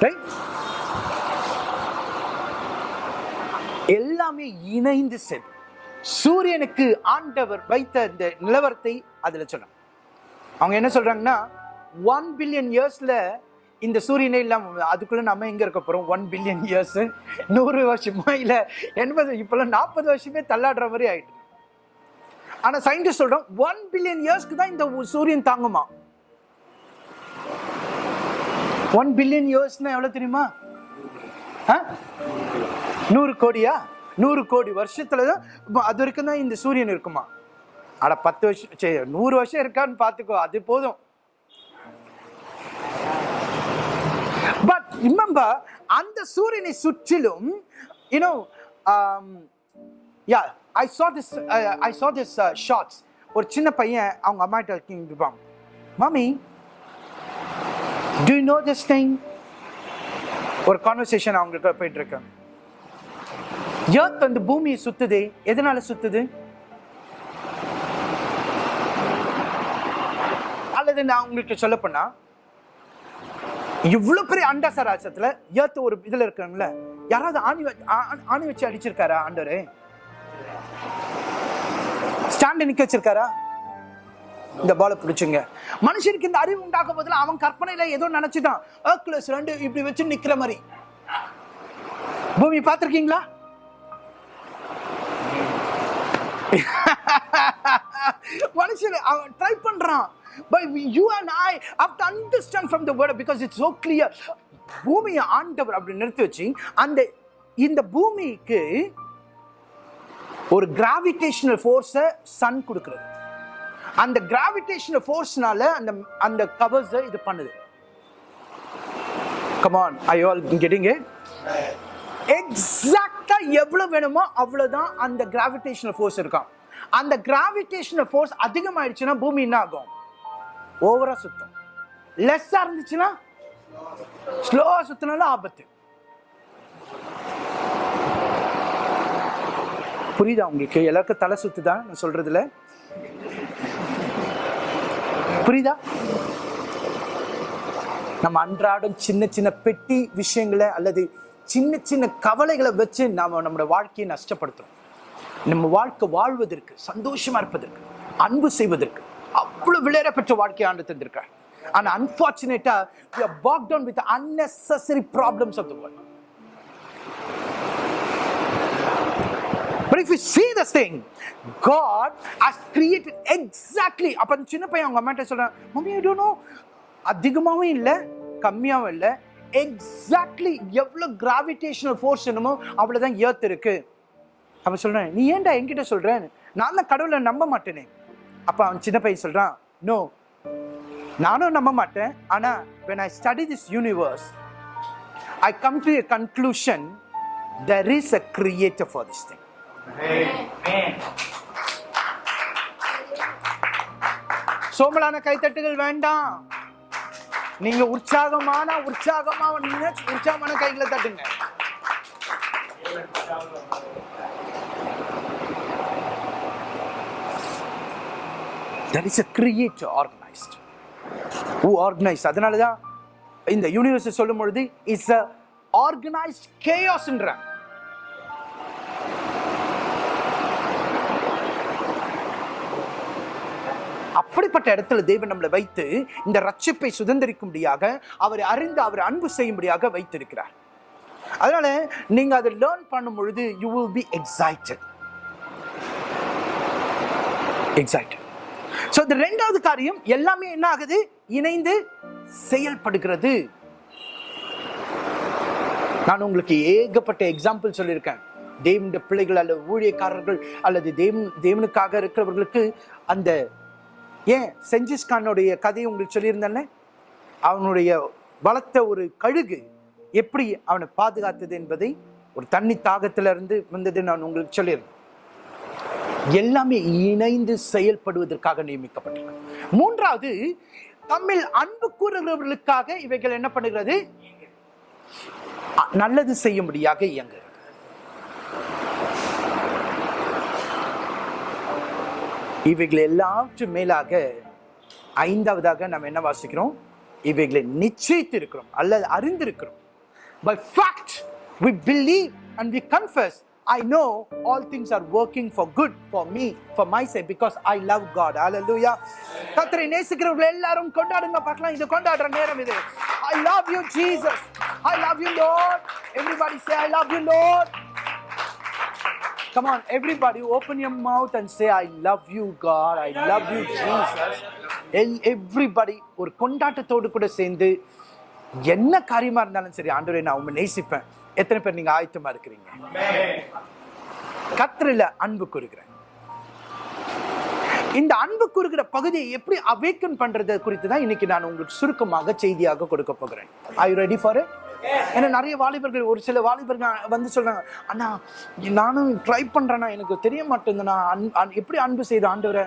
ரைட் எல்லாமே இணைந்து செல். சூரியனுக்கு ஆண்டவர் வைத்த இந்த நிலவரத்தை அதில் சொன்னாங்க அவங்க என்ன சொல்றாங்கன்னா ஒன் பில்லியன் இயர்ஸ்ல இந்த சூரியனே இல்லாம அதுக்குள்ள நம்ம எங்க இருக்க போறோம்? ஒன் பில்லியன் இயர்ஸ் நூறு வருஷமா இல்ல எண்பது இப்பெல்லாம் நாற்பது வருஷமே தள்ளாடுற மாதிரி ஆயிட்டு. ஆனா சயின்டிஸ்ட் சொல்றோம் ஒன் பில்லியன் இயர்ஸ்க்கு தான் இந்த சூரியன் தாங்குமா? ஒன் பில்லியன் இயர்ஸ்னா எவ்வளவு தெரியுமா? ஆ? நூறு கோடியா? நூறு கோடி வருஷத்துல தான் அது வரைக்கும் தான் இந்த சூரியன் இருக்குமா? அட பத்து வருஷம் சரி நூறு வருஷம் இருக்கான்னு பார்த்துக்கோ அது போதும். பட் இம்மம்பா அந்த சூரியனை சுற்றிலும் you know yeah I saw this I uh, saw this shorts uh, ஒரு சின்ன பையன் அவங்க அம்மாட்ட இருப்பாங்க mommy do know this thing ஒரு கான்வர்சேஷன் அவங்களுக்கு போயிட்டு இருக்கேன் ஏர்த் வந்து பூமியை சுத்துது. எதனால சுத்துது? அல்லது நான் உங்களுக்கு சொல்ல போனா இவ்வளவு பெரிய அண்டா சராசத்துல ஒரு இதுல இருக்காங்கல்ல யாராவது ஆணி வச்சு- ஆணி வச்சு அடிச்சிருக்காரா ஆண்டரு ஸ்டாண்ட் நிக்க வச்சிருக்காரா? இந்த பாலை பிடிச்சுங்க. மனுஷனுக்கு இந்த அறிவு உண்டாக்கும் போதில் அவன் கற்பனையில ஏதோ நினைச்சுதான். ஏர்க்லஸ் ரெண்டு இப்படி வச்சு நிக்கிற மாதிரி. பூமி பார்த்திருக்கீங்களா? மனுஷன் அவன் ட்ரை பண்றான். But you and I have to understand from the word because it's so clear பூமியை ஆண்டவர் அப்படி நிறுத்தி வச்சு அந்த இந்த பூமிக்கு ஒரு கிராவிடேஷனல் ஃபோர்ஸை சன் கொடுக்குறது. அந்த கிராவிடேஷனல் ஃபோர்ஸ்னால அந்த அந்த கவர்ஸை இது பண்ணுது. கமான் ஐ ஆல் கெட்டிங் எக்ஸாக்டா எவ்வளவு வேணுமோ அவ்வளவுதான் அந்த கிராவிடேஷனல் ஃபோர்ஸ் இருக்கும். அந்த கிராவிடேஷனல் ஃபோர்ஸ் அதிகமாயிடுச்சுன்னா பூமி என்ன ஆகும்? ஓவரா சுத்தம். லெஸ்ஸா இருந்துச்சுன்னா ஸ்லோவா சுத்தினாலும் ஆபத்து. புரியுதா உங்களுக்கு? எல்லாருக்கும் தலை சுத்துதா? நான் சொல்றதுல? புரியுதா? நம்ம அன்றாடம் சின்ன சின்ன பெட்டி விஷயங்களை அல்லது சின்ன சின்ன கவலைகளை வச்சு நாம் நம்மளோட வாழ்க்கையை நஷ்டப்படுத்துகிறோம் நம்ம வாழ்க்கை வாழ்வதற்கு சந்தோஷமாக இருப்பதற்கு அன்பு செய்வதற்கு அவ்வளவு பெற்ற வாழ்க்கையை ஆண்டு தந்திருக்கார். ஆனால் அன்ஃபார்ச்சுனேட்டாக walk down with unnecessary problems of the world of But if you see this thing, God has created exactly. சின்ன பையன் அவங்க அம்மாட்ட சொல்றான் மம்மி ஐ டோன்ட் நோ அதிகமாகவும் இல்லை கம்மியாகவும் இல்லை. எக்ஸாக்ட்லி எவ்வளோ கிராவிடேஷனல் ஃபோர்ஸ் என்னமோ அவ்வளோதான் ஏர்த் இருக்கு. அப்ப சொல்றேன் நீ ஏன்டா என்கிட்ட சொல்ற? நான் தான் கடவுளை நம்ப மாட்டேனே. அப்ப அவன் சின்ன பையன் சொல்றான் நோ நானும் நம்ப மாட்டேன். ஆனா when I study this universe I come to a conclusion there is a creator for this thing. சோமலான கைத்தட்டுகள் வேண்டாம். நீங்க உற்சாகமான உற்சாகமா நீங்க உற்சாகமான கைகளை தட்டுங்க. There is a creator organized. Who organized? அதனால தான் இந்த யூனிவர்ஸ் சொல்லும் பொழுது இட்ஸ் அ ஆர்கனைஸ்ட் கேயாஸ்ன்ற அப்படிப்பட்ட இடத்துல தேவன் நம்மளை வைத்து இந்த ரட்சிப்பை சுதந்திரிக்கும்படியாக அவரை அறிந்து அவர் அன்பு செய்யும்படியாக வைத்திருக்கிறார். அதனால நீங்க அதை லேர்ன் பண்ணும் பொழுது you will be excited excited so இந்த ரெண்டாவது காரியம் எல்லாமே என்ன ஆகுது? இணைந்து செயல்படுகிறது. நான் உங்களுக்கு ஏகப்பட்ட எக்ஸாம்பிள் சொல்லியிருக்கேன். தேவனுடைய பிள்ளைகள் அல்லது ஊழியக்காரர்கள் அல்லது தேவன் தேவனுக்காக இருக்கிறவர்களுக்கு அந்த ஏன் செஞ்சிஸ் கானுடைய கதையை உங்களுக்கு சொல்லியிருந்தேன்ல? அவனுடைய வளர்த்த ஒரு கழுகு எப்படி அவனை பாதுகாத்தது என்பதை ஒரு தண்ணி தாகத்திலிருந்து வந்தது நான் உங்களுக்கு சொல்லியிருந்தேன். எல்லாமே இணைந்து செயல்படுவதற்காக நியமிக்கப்பட்டிருக்கு மூன்றாவது தமிழ் அன்பு கூறுகிறவர்களுக்காக இவைகள் என்ன பண்ணுகிறது? நல்லது செய்யும்படியாக இயங்குகிறது. இவைகள் எல்லாற்று மேலாக ஐந்தாவதாக நம்ம என்ன வாசிக்கிறோம் இவைகளை நிச்சயித்து இருக்கிறோம் அல்லது அறிந்திருக்கிறோம் by fact we believe and we confess I know all things are working for good for me for my sigh because I love God all hallelujah கத்தரை நேசிக்கிறவர்கள் எல்லாரும் கொண்டாடுங்க பார்க்கலாம் இது கொண்டாடுற நேரம் இது I love you Jesus I love you lord everybody say I love you lord Come on, everybody, open your mouth and say, I love you, God. I love you, Jesus. எல்- everybody ஒரு கொண்டாட்டத்தோடு கூட சேர்ந்து என்ன காரியமா இருந்தாலும் சரி ஆண்டவரே நான் உங்க நேசிப்பேன். எத்தனை பேர் நீங்க ஆயத்தமா இருக்கிறீங்க? கத்திரில அன்பு கூறுகிறேன். இந்த அன்பு கூறுகிற பகுதியை எப்படி அவேக்கன் பண்றது குறித்து தான் இன்னைக்கு நான் உங்களுக்கு சுருக்கமாக செய்தியாக கொடுக்க போகிறேன். ஐ ரெடி ஃபார் ஏன்னா நிறைய வாலிபர்கள் ஒரு சில வாலிபர்கள் வந்து சொல்றாங்க அண்ணா நானும் ட்ரை பண்றேன்னா எனக்கு தெரிய மாட்டேங்குதுண்ணா அன்- எப்படி அன்பு செய்த ஆண்டவரை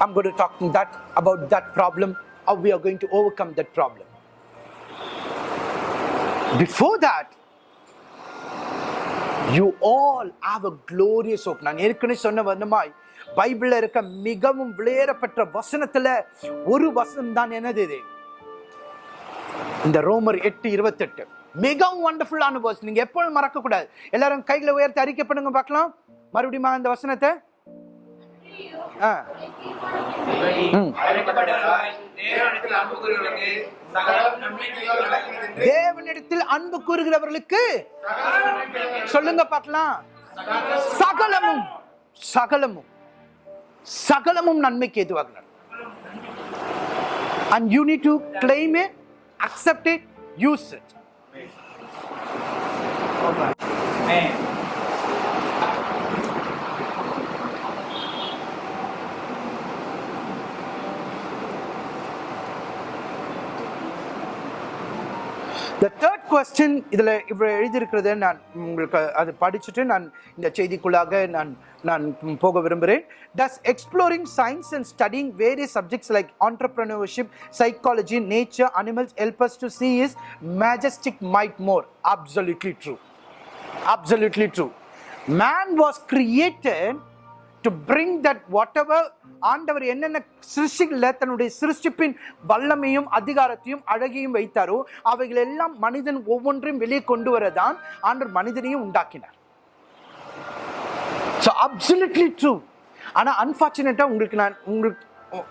I'm going to talk that about that problem, how we are going to overcome that problem. Before that, you all have a glorious hope. நான் ஏற்கனவே சொன்ன வண்ணமாய் பைபிளில் இருக்க மிகவும் விளையேறப்பட்ட வசனத்துல ஒரு வசனம் தான் என்னது இது? இந்த ரோமர் எட்டு இருபத்தெட்டு. மிகவும் வண்டர்ஃபுல்லான வசனம் நீங்க எப்பொழுதும் மறக்க கூடாது எல்லாரும் கைகளை உயர்த்தி அறிக்கை பண்ணுங்க பார்க்கலாம். மறுபடியும் இந்த வசனத்தை? ஆ. ம். அன்பு கூறுகிறவர்களுக்கு தேவனிடத்தில் அன்பு கூறுகிறவர்களுக்கு சொல்லுங்க பார்க்கலாம். சகலமும். சகலமும். சகலமும் நன்மைக்கு எதுவாக நடக்கும் and you need to claim it accept it use it Amen. The third question இதில் இவ்வளோ எழுதியிருக்கிறத நான் உங்களுக்கு அது படிச்சுட்டு நான் இந்த செய்திக்குள்ளாக நான் நான் போக விரும்புகிறேன். Does exploring science and studying various subjects like entrepreneurship psychology nature animals help us to see is majestic might more absolutely true absolutely true man was created to bring that whatever ஆண்டவர் என்னென்ன சிருஷ்டிகளில் தன்னுடைய சிருஷ்டிப்பின் வல்லமையும் அதிகாரத்தையும் அழகையும் வைத்தாரோ அவைகள் எல்லாம் மனிதன் ஒவ்வொன்றையும் வெளியே கொண்டு வரதான் ஆண்டவர் மனிதனையும் உண்டாக்கினார். ஸோ அப்சல்யூட்லி ட்ரூ ஆனால் அன்ஃபார்ச்சுனேட்டாக உங்களுக்கு நான் உங்களுக்கு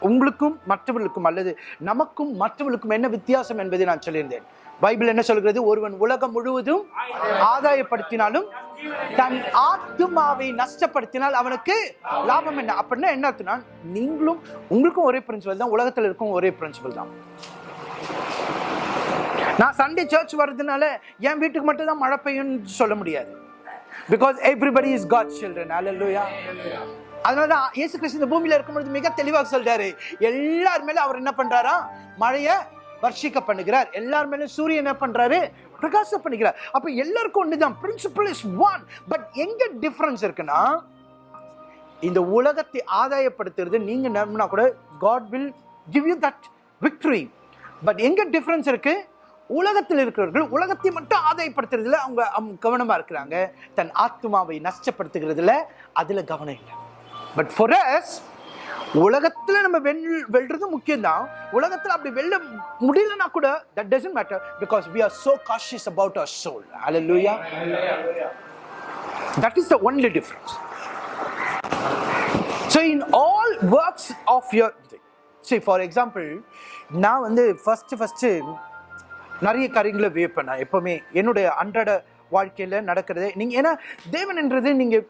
உங்களுக்கும் மற்றவர்களுக்கும் அல்லது நமக்கும் மற்றவர்களுக்கும் என்ன வித்தியாசம் என்பதை நான் சொல்லியிருந்தேன். பைபிள் என்ன சொல்கிறது? ஒருவன் உலகம் முழுவதும் ஆதாயப்படுத்தினாலும் தன் ஆத்துமாவை நஷ்டப்படுத்தினால் அவனுக்கு லாபம் என்ன? அப்படின்னா என்ன அர்த்தம்னா நீங்களும் உங்களுக்கும் ஒரே பிரின்சிபல் தான் உலகத்தில் இருக்கும் ஒரே பிரின்சிபல் தான். நான் சண்டே சர்ச் வர்றதுனால என் வீட்டுக்கு மட்டும் தான் மழை பெய்யும்னு சொல்ல முடியாது. Because everybody is God children hallelujah அதனாலதான் இயேசு கிறிஸ்து இந்த பூமியில இருக்கும்பொழுது மிக தெளிவாக சொல்றாரு. எல்லார் மேல அவர் என்ன பண்றாரா? மழைய வர்ஷிக்க பண்ணுகிறார். எல்லார் சூரியன் என்ன பண்றாரு? பிரகாச பண்ணுகிறார் அப்ப எல்லாருக்கும் ஒண்ணுதான். பிரின்சிபல் இஸ் ஒன் பட் எங்க டிஃபரன்ஸ் இருக்குன்னா இந்த உலகத்தை ஆதாயப்படுத்துறது நீங்க நம்பினா கூட God will give you that victory but எங்க டிஃபரன்ஸ் இருக்கு? உலகத்தில் இருக்கிறவர்கள் உலகத்தை மட்டும் ஆதாயப்படுத்துறதுல அவங்க அவங்க கவனமா இருக்கிறாங்க. தன் ஆத்மாவை நஷ்டப்படுத்துகிறதுல அதுல கவனம் இல்லை. பட் ஃபார் அஸ் உலகத்துல நம்ம வெல் வெல்றது முக்கியம்தான். உலகத்துல அப்படி வெல்ல முடியலன்னா கூட that doesn't matter because we are so cautious about our soul hallelujah that is the only difference. So in all works of your சரி ஃபார் எக்ஸாம்பிள் நான் வந்து ஃபஸ்ட்டு ஃபஸ்ட்டு நிறைய காரியங்களை வியப்பேன் நான் எப்பவுமே என்னுடைய அன்றாட வாழ்க்கையில் நடக்கிறது நீங்கள் ஏன்னா தேவன்ன்றது நீங்கள்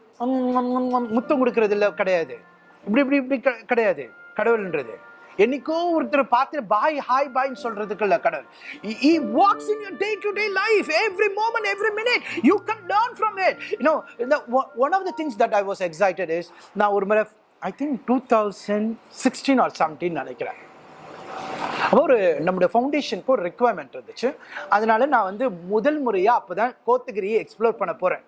முத்தம் கொடுக்கறது கிடையாது. இப்படி இப்படி இப்படி க- கிடையாது. கடவுள்ன்றது. என்னைக்கோ ஒருத்தர் பார்த்து பாய் ஹாய் பாய்ன்னு சொல்றதுக்கு இல்ல கடவுள். He walks in your day to day life. Every moment every minute you can learn from it. You know the, one of the things that i was excited is நான் ஒரு முறை i think 2016 or 17 நினைக்கிறேன். அப்போ ஒரு நம்முடைய ஃபவுண்டேஷனுக்கு ஒரு ரெக்குவயர்மெண்ட் இருந்துச்சு. அதனால நான் வந்து முதல் முறையாக அப்போ தான் கோத்தகிரியை எக்ஸ்ப்ளோர் பண்ண போகிறேன்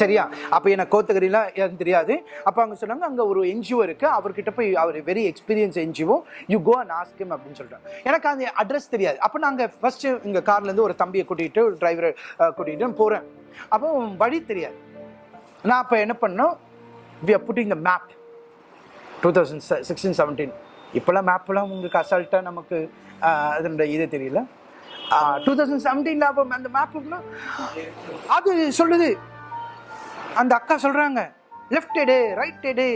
சரியா? அப்போ எனக்கு கோத்தகிரிலாம் எனக்கு தெரியாது. அப்போ அவங்க சொன்னாங்க அங்கே ஒரு என்ஜிஓ இருக்குது அவர்கிட்ட போய் அவர் very experience NGO you go and ask him அப்படின்னு சொல்லிட்டாங்க எனக்கு அந்த அட்ரஸ் தெரியாது. அப்போ நாங்கள் ஃபஸ்ட்டு இங்கே கார்லேருந்து ஒரு தம்பியை கூட்டிகிட்டு ஒரு டிரைவரை கூட்டிகிட்டு போகிறேன் அப்போ வழி தெரியாது. நான் அப்போ என்ன பண்ணோம்? We are putting the map two thousand sixteen seventeen இப்போல்லாம் மேப்லாம் உங்களுக்கு அசால்ட்டாக நமக்கு அதனுடைய இது தெரியல. டூ தௌசண்ட் செவன்டீனில் அப்போ அந்த மேப்புக்குலாம் அது சொல்லுது. அந்த அக்கா சொல்கிறாங்க லெஃப்ட் எடு ரைட் எடு.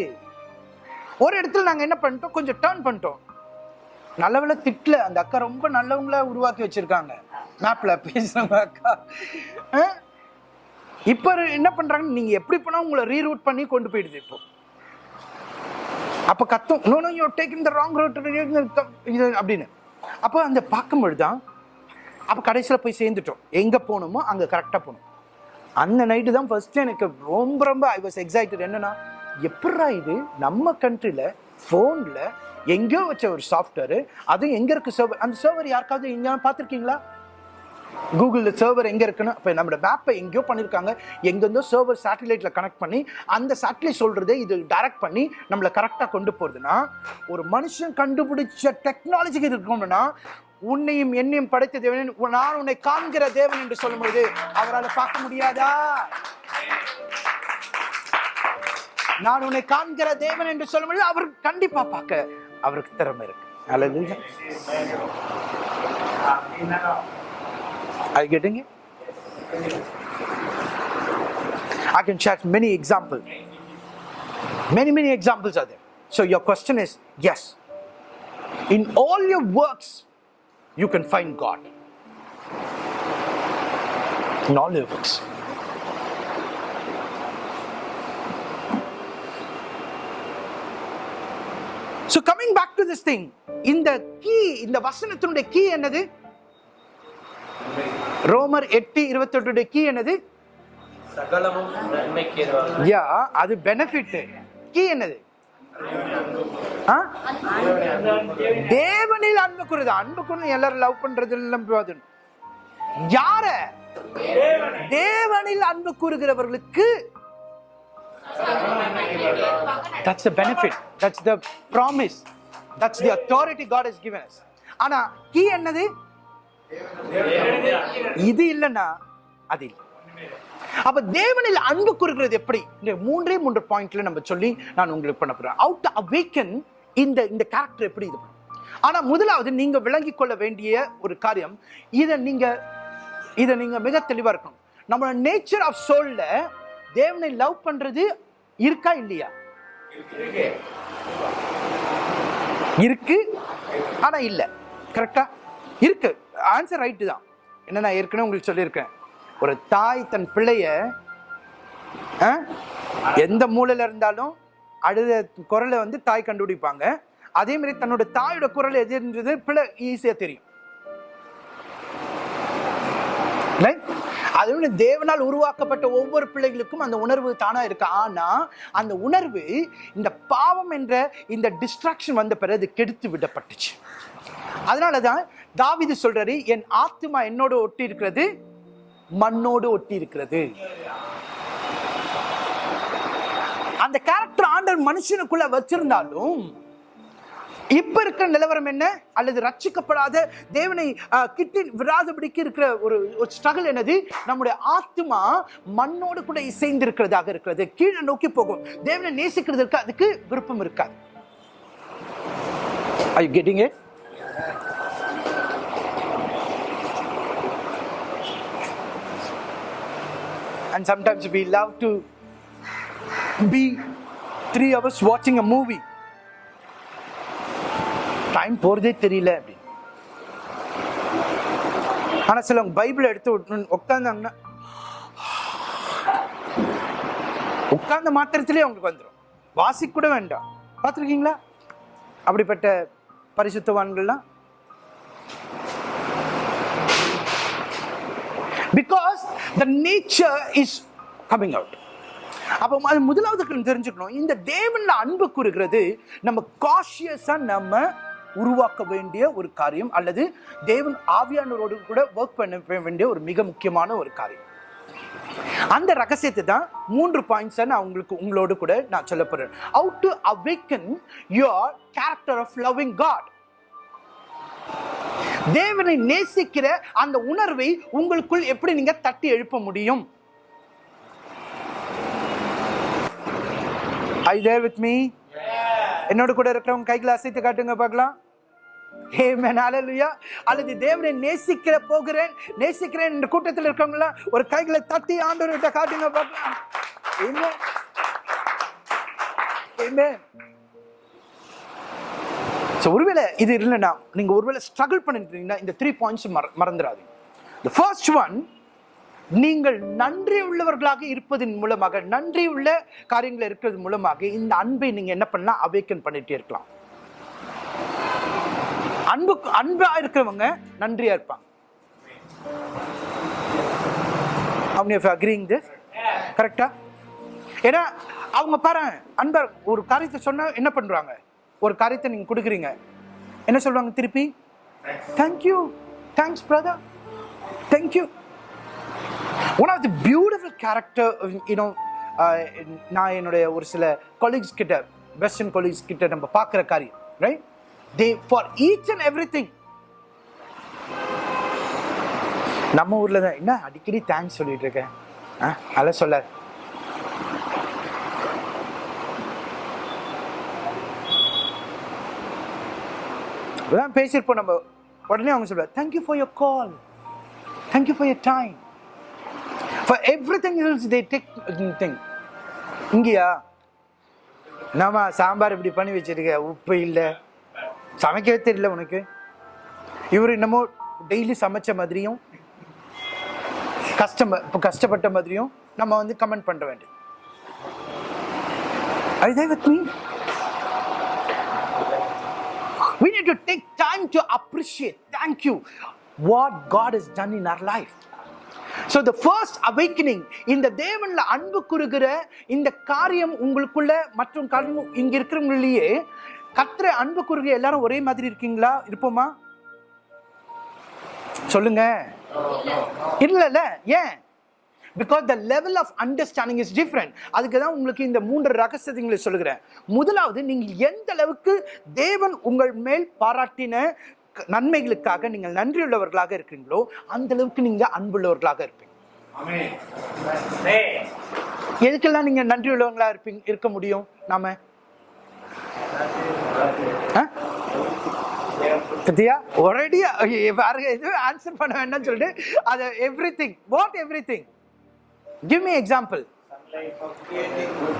ஒரு இடத்துல நாங்கள் என்ன பண்ணிட்டோம்? கொஞ்சம் டேர்ன் பண்ணிட்டோம். நல்லவேளை திட்டல. அந்த அக்கா ரொம்ப நல்லவங்களா உருவாக்கி வச்சிருக்காங்க. மேப்ல பேசுறவங்க அக்கா. அஹ்? இப்ப என்ன பண்றாங்க நீங்க எப்படி போனால் உங்களை ரீரூட் பண்ணி கொண்டு போயிடுது இப்போ. அப்ப கத்தும். No no you taking the wrong route இது அப்படின்னு. அப்போ அந்த பார்க்கும்பொழுது தான் அப்போ கடைசியில் போய் சேர்ந்துட்டோம். எங்கே போகணுமோ அங்கே கரெக்டாக போகணும் அந்த நைட்டு தான் ஃபர்ஸ்ட் எனக்கு ரொம்ப ரொம்ப ஐ வாஸ் எக்ஸைட்டட் என்னன்னா எப்படா இது? நம்ம கண்ட்ரியில் ஃபோனில் எங்கேயோ வச்ச ஒரு சாஃப்ட்வேரு அதுவும் எங்கே இருக்குது சர்வர் அந்த சர்வர் யாருக்காவது எங்கேயாவது பார்த்துருக்கீங்களா? கூகுளில் சர்வர் எங்கே இருக்குன்னு? இப்போ நம்மளோட மேப்பை எங்கேயோ பண்ணியிருக்காங்க எங்கேருந்தோ சர்வர் சேட்டலைட்டில் கனெக்ட் பண்ணி அந்த சேட்டலைட் சொல்கிறதே இது டைரக்ட் பண்ணி நம்மளை கரெக்டாக கொண்டு போகிறதுனா ஒரு மனுஷன் கண்டுபிடிச்ச டெக்னாலஜிக்கு இருக்கணும்னா உன்னையும் என்னையும் படைத்த தேவன் நான் உன்னை காண்கிற தேவன் என்று பொழுது அவரால் பார்க்க முடியாதா நான் உன்னை காண்கிற தேவன் என்று சொல்லும்போது அவர் கண்டிப்பா பார்க்க அவருக்கு திறமை இருக்கு அல்லது Are you getting it? I can share many examples. Many, many examples are there. So your question is yes. In all your works, you can find God. In all your works. So coming back to this thing, இந்த கீ இந்த வசனத்தினுடைய கீ என்னது ரோமர் எட்டு இருபத்தெட்டு கீ என்னது யா அது பெனிஃபிட் கீ என்னது? தேவனில் அன்பு கூறுது. அன்பு கூறுது எல்லாரும் லவ் பண்றது எல்லாம் யார? தேவனில் அன்பு கூறுகிறவர்களுக்கு that's the benefit that's the promise that's the authority god has given us. ஆனா கீ என்னது? இது இல்லைன்னா அது இல்லை. அப்ப தேவனில் அன்பு கூறுகிறது எப்படி? இந்த மூன்றே மூன்று பாயிண்ட்ல நம்ம சொல்லி நான் உங்களுக்கு பண்ண போறேன். அவுட் அவேக்கன் இந்த இந்த கேரக்டர் எப்படி இது? ஆனா முதலாவது நீங்க விளங்கிக் கொள்ள வேண்டிய ஒரு காரியம் இதை நீங்க இதை நீங்க மிக தெளிவா இருக்கணும். நம்மளோட நேச்சர் ஆஃப் சோல்ல தேவனை லவ் பண்றது இருக்கா இல்லையா? இருக்கு. ஆனா இல்ல. கரெக்டா இருக்கு. ஆன்சர் ரைட்டு தான். என்ன நான் ஏற்கனவே உங்களுக்கு சொல்லியிருக்கேன். ஒரு தாய் தன் பிள்ளைய ஆ, எந்த மூலையில் இருந்தாலும் அழுத குரலை வந்து தாய் கண்டுபிடிப்பாங்க. அதே மாதிரி தன்னோட தாயோட குரல் எதுன்றது பிள்ளை ஈஸியா தெரியும். அது வந்து தேவனால் உருவாக்கப்பட்ட ஒவ்வொரு பிள்ளைகளுக்கும் அந்த உணர்வு தானா இருக்கு. ஆனா அந்த உணர்வு இந்த பாவம் என்ற இந்த டிஸ்ட்ராக்ஷன் வந்த பிறகு அது கெடுத்து விடப்பட்டுச்சு. அதனாலதான் தாவிது சொல்றாரு என் ஆத்மா என்னோட ஒட்டி இருக்கிறது மண்ணோடு ஒட்டி இருக்கிறது அந்த கேரக்டர் ஆண்டவர் மனுஷனுக்குள்ள வச்சிருந்தாலும் இப்ப இருக்கிற நிலவரம் என்ன? அல்லது ரட்சிக்கப்படாத தேவனை ஆஹ், கிட்டி விடாதபடிக்கு இருக்கிற ஒரு ஸ்ட்ரகிள் என்னது? நம்முடைய ஆத்மா மண்ணோடு கூட இசைந்து இருக்கிறதாக இருக்கிறது. கீழே நோக்கி போகும். தேவனை நேசிக்கிறதுக்கு அதுக்கு விருப்பம் இருக்காது. I getting it And sometimes we love to be three hours watching a movie. Time போகிறதே தெரியல அப்படின்னு சில சிலவங்க பைபிள் எடுத்து உட்காந்தாங்கன்னா உட்கார்ந்த மாத்திரத்திலே அவங்களுக்கு வந்துடும் வாசிக்கூட வேண்டாம். பார்த்துருக்கீங்களா? அப்படிப்பட்ட பரிசுத்தவான்கள்லாம் because the nature is coming out அப்போ அது முதலாவது தெரிஞ்சுக்கணும். இந்த தேவன்ல அன்பு கூறுகிறது நம்ம காஷியஸா நம்ம உருவாக்க வேண்டிய ஒரு காரியம் அல்லது தேவன் ஆவியானவரோடு கூட ஒர்க் பண்ண வேண்டிய ஒரு மிக முக்கியமான ஒரு காரியம். அந்த ரகசியத்தை தான் மூன்று பாயிண்ட்ஸ் நான் உங்களுக்கு உங்களோடு கூட நான் சொல்ல போறேன். Out to awaken your character of loving God தேவனை நேசிக்கிற அந்த உணர்வை உங்களுக்குள் எப்படி நீங்க தட்டி எழுப்ப முடியும்? ஐ தேர் வித் மீ என்னோட கூட இருக்கிறவங்க கைகளை அசைத்து காட்டுங்க பார்க்கலாம். அல்லது தேவனை நேசிக்கிற போகிறேன் நேசிக்கிறேன் என்ற கூட்டத்தில் இருக்கவங்களா ஒரு கைகளை தட்டி ஆண்டவர்கிட்ட காட்டுங்க பார்க்கலாம். ஸோ ஒருவேளை இது இல்லைன்னா நீங்கள் ஒருவேளை ஸ்ட்ரகிள் பண்ணிருக்கீங்கன்னா இந்த த்ரீ பாயிண்ட்ஸ் மற மறந்துடாது த ஃபர்ஸ்ட் ஒன் நீங்கள் நன்றி உள்ளவர்களாக இருப்பதன் மூலமாக நன்றி உள்ள காரியங்கள் இருக்கிறது மூலமாக இந்த அன்பை நீங்கள் என்ன பண்ணலாம்? அவேக்கன் பண்ணிகிட்டே இருக்கலாம். அன்பு அன்பாக இருக்கிறவங்க நன்றியாக இருப்பாங்க. அவங்க அக்ரிங் திஸ் கரெக்டா ஏன்னா அவங்க பாரு அன்பர் ஒரு காரியத்தை சொன்னால் என்ன பண்றாங்க? ஒரு காரியத்தை நீங்கள் கொடுக்குறீங்க. என்ன சொல்லுவாங்க திருப்பி? Thank you thanks brother thank you one of the beautiful character you know நான் என்னுடைய ஒரு சில கொலீக்ஸ் கிட்ட வெஸ்டர்ன் கொலீக்ஸ் கிட்ட நம்ம பார்க்குற காரியம் right there for each and everything நம்ம ஊரில் தான் என்ன அடிக்கடி தேங்க்ஸ் சொல்லிட்டு இருக்கேன் ஆ அதெல்லாம் சொல்லாது. இதெல்லாம் பேசியிருப்போம் நம்ம. உடனே அவங்க சொல்லுவாங்க thank you for your call thank you for your time for everything else they take thing இங்கேயா? என்னம்மா சாம்பார் இப்படி பண்ணி வச்சிருக்க? உப்பு இல்லை. சமைக்கவே தெரியல உனக்கு. இவர் என்னமோ டெய்லி சமைச்ச மாதிரியும் கஷ்டம் இப்போ கஷ்டப்பட்ட மாதிரியும் நம்ம வந்து கமெண்ட் பண்ண வேண்டியது. I you with me? We need to take time to appreciate. Thank you. what God has done in our life. So the first awakening இந்த தேவன்ல அன்பு குறுகிற இந்த காரியம் உங்களுக்குள்ள மற்றும் காரியம் இங்க இருக்கிறவங்களிலேயே கத்திர அன்பு குறுகிற எல்லாரும் ஒரே மாதிரி இருக்கீங்களா இருப்போமா சொல்லுங்க இல்லைல்ல ஏன் because the level of understanding is different அதுக்கு தான் உங்களுக்கு இந்த மூன்று ரகசியங்களை சொல்லுகிறேன். முதலாவது நீங்கள் எந்த அளவுக்கு தேவன் உங்கள் மேல் பாராட்டின நன்மைகளுக்காக நீங்கள் நன்றியுள்ளவர்களாக இருக்கிறீங்களோ அந்த அளவுக்கு நீங்க அன்புள்ளவர்களாக இருப்பீங்க. எதுக்கெல்லாம் நீங்க நன்றியுள்ளவங்களா இருப்பீங்க இருக்க முடியும்? நாம? பத்தியா ஒரேடியா வேற எதுவும் ஆன்சர் பண்ண வேண்டாம்னு சொல்லிட்டு அது everything what everything Give me example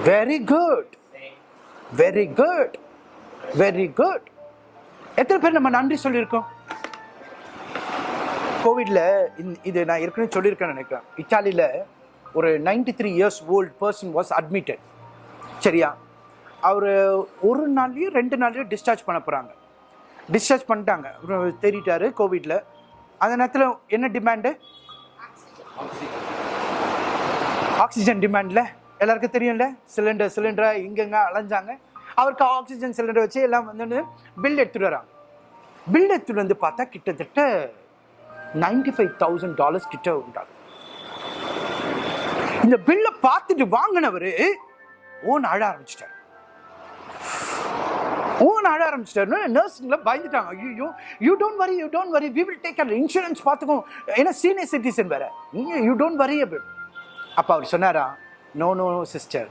very good very good very good எத்தனை பேர் நம்ம நன்றி சொல்லியிருக்கோம்? கோவிட்ல இது நான் ஏற்கனவே சொல்லியிருக்கேன்னு நினைக்கிறேன். இத்தாலியில் ஒரு 93 three years old person was admitted சரியா? அவர் ஒரு நாள்லேயும் ரெண்டு நாள்லேயும் டிஸ்சார்ஜ் பண்ண போகிறாங்க டிஸ்சார்ஜ் பண்ணிட்டாங்க. அப்புறம் கோவிட்ல அந்த நேரத்தில் என்ன டிமாண்டு ஆக்சிஜன் டிமாண்டில் எல்லாருக்கும் தெரியும்ல? சிலிண்டர் சிலிண்டரை இங்கெங்க அலைஞ்சாங்க. அவருக்கு ஆக்சிஜன் சிலிண்டர் வச்சு எல்லாம் வந்து பில் எடுத்துட்டு வராங்க. பில் எடுத்துட்டு வந்து பார்த்தா கிட்டத்தட்ட நைன்டி ஃபைவ் தௌசண்ட் டாலர்ஸ் கிட்ட உண்டாகும் இந்த பில்லை பார்த்துட்டு வாங்கினவர் ஓன் அழ ஆரம்பிச்சிட்டார். ஓன் அழ ஆரம்பிச்சிட்டாரு நர்சிங்கில் பயந்துட்டாங்க. ஐயோ you don't worry you don't worry we will take and insurance பார்த்துக்கோ ஏன்னா சீனியர் சிட்டிசன் வேற. யூ டோன்ட் வரி அப்படின்னு அப்போ அவர் சொன்னாரா? நோ நோ சிஸ்டர்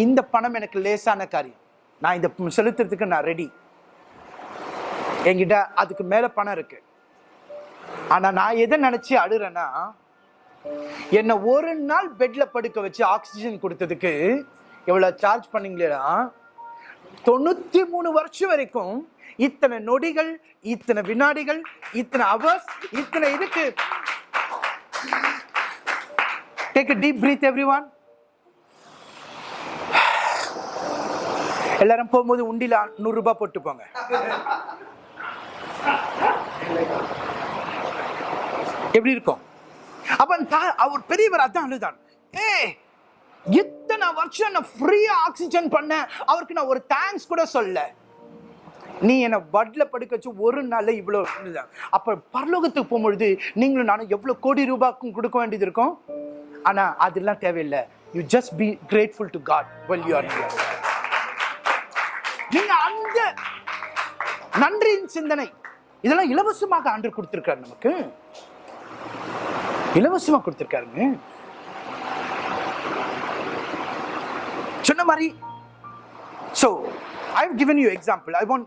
இந்த பணம் எனக்கு லேசான காரியம். நான் இந்த செலுத்துறதுக்கு நான் ரெடி என்கிட்ட அதுக்கு மேலே பணம் இருக்கு. ஆனால் நான் எதை நினச்சி அழுறேன்னா என்னை ஒரு நாள் பெட்டில் படுக்க வச்சு ஆக்சிஜன் கொடுத்ததுக்கு எவ்வளோ சார்ஜ் பண்ணீங்களா தொண்ணூற்றி மூணு வருஷம் வரைக்கும் இத்தனை நொடிகள் இத்தனை வினாடிகள் இத்தனை அவர்ஸ் இத்தனை இதுக்கு take a deep breath everyone. எல்லாரும் போகும்போது உண்டியில் நூறுரூபா போட்டு போங்க. எப்படி இருக்கும்? அப்ப அந்த அவர் பெரியவர் அதான் அழுதான் ஏ இத்தனை வருஷம் நான் ஃப்ரீயா ஆக்சிஜன் பண்ணேன். அவருக்கு நான் ஒரு தேங்க்ஸ் கூட சொல்ல நீ என்னை வட்டில் படுக்க வச்சு ஒரு நாளில் இவ்வளோ அப்போ பரலோகத்துக்கு போகும்பொழுது நீங்களும் நானும் எவ்வளோ கோடி ரூபாய்க்கும் கொடுக்க வேண்டியது இருக்கும்? ஆனால் அதெல்லாம் தேவையில்லை. You just be grateful to God well you are நீங்க அந்த நன்றியின் சிந்தனை இதெல்லாம் இலவசமாக ஆண்டு கொடுத்துருக்காரு நமக்கு. இலவசமாக கொடுத்துருக்காருங்க. சொன்ன மாதிரி so I have given you example I want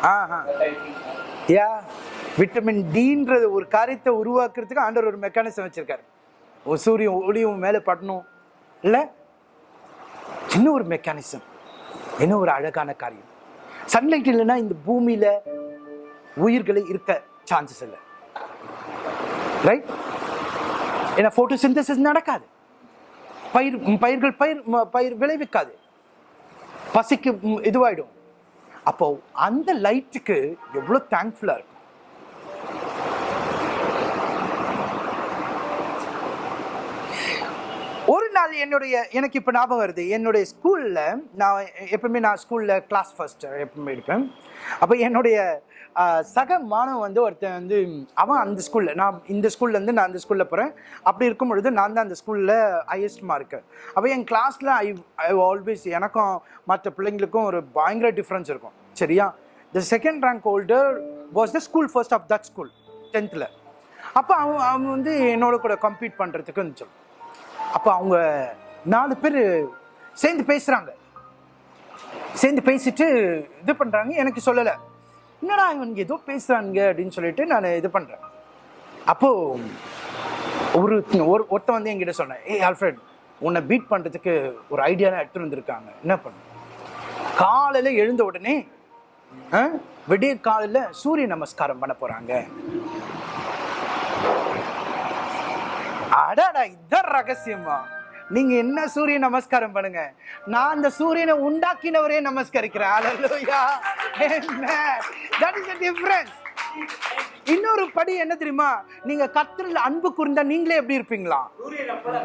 ஆஹா. யா விட்டமின் டின்றது ஒரு காரியத்தை உருவாக்குறதுக்கு ஆண்டவர் ஒரு மெக்கானிசம் வச்சிருக்காரு. ஒரு சூரியன் ஒளியும் மேலே படணும். இல்லை சின்ன ஒரு மெக்கானிசம் என்ன ஒரு அழகான காரியம். சன்லைட் இல்லைன்னா இந்த பூமியில் உயிர்களை இருக்க சான்சஸ் இல்லை. ரைட் ஏன்னா ஃபோட்டோசிந்தசிஸ் நடக்காது. பயிர் பயிர்கள் பயிர் பயிர் விளைவிக்காது. பசிக்கு இதுவாகிடும் இதுவாயிடும். அப்போ அந்த லைட்டுக்கு எவ்வளோ தேங்க்ஃபுல்லாக இருக்கும்? ஒரு நாள் என்னுடைய எனக்கு இப்போ ஞாபகம் வருது என்னுடைய ஸ்கூலில் நான் எப்பவுமே நான் ஸ்கூலில் கிளாஸ் ஃபர்ஸ்ட் எப்பவுமே இருப்பேன். அப்போ என்னுடைய சக மாணவன் வந்து ஒருத்தன் வந்து அவன் அந்த ஸ்கூலில் நான் இந்த ஸ்கூல்லேருந்து நான் அந்த ஸ்கூலில் போகிறேன் அப்படி இருக்கும் பொழுது நான் தான் அந்த ஸ்கூலில் ஹையஸ்ட் மார்க்கு அப்போ என் கிளாஸில் ஐ ஐ ஆல்வேஸ் எனக்கும் மற்ற பிள்ளைங்களுக்கும் ஒரு பயங்கர டிஃப்ரென்ஸ் இருக்கும். சரியா? The second rank holder was the school first of that school டென்த்தில் அப்போ அவன் அவன் வந்து என்னோட கூட கம்ப்ளீட் பண்ணுறதுக்கு இருந்துச்சு அப்போ அவங்க நாலு பேர் சேர்ந்து பேசுகிறாங்க சேர்ந்து பேசிட்டு இது பண்ணுறாங்க எனக்கு சொல்லலை. என்னடா இவனுக்கு ஏதோ பேசுறானுங்க அப்படின்னு சொல்லிட்டு நான் இது பண்றேன். அப்போ ஒரு ஒரு ஒருத்தன் வந்து என்கிட்ட சொன்னேன் ஏய் ஆல்ஃப்ரெட் உன்னை பீட் பண்ணுறதுக்கு ஒரு ஐடியாலாம் எடுத்து வந்திருக்காங்க. என்ன பண்ண? காலையில் எழுந்த உடனே ஆ, விடிய காலையில் சூரிய நமஸ்காரம் பண்ண போகிறாங்க அடாடா இதான் ரகசியமா? நீங்க என்ன சூரிய நமஸ்காரம் பண்ணுங்க? நான் அந்த சூரியனை உண்டாக்கினவரே நமஸ்கரிக்கிறேன். Hallelujah. Amen. That is the இன்னொரு படி என்ன தெரியுமா? நீங்க கத்திரில் அன்பு கூர்ந்தா நீங்களே எப்படி இருப்பீங்களா?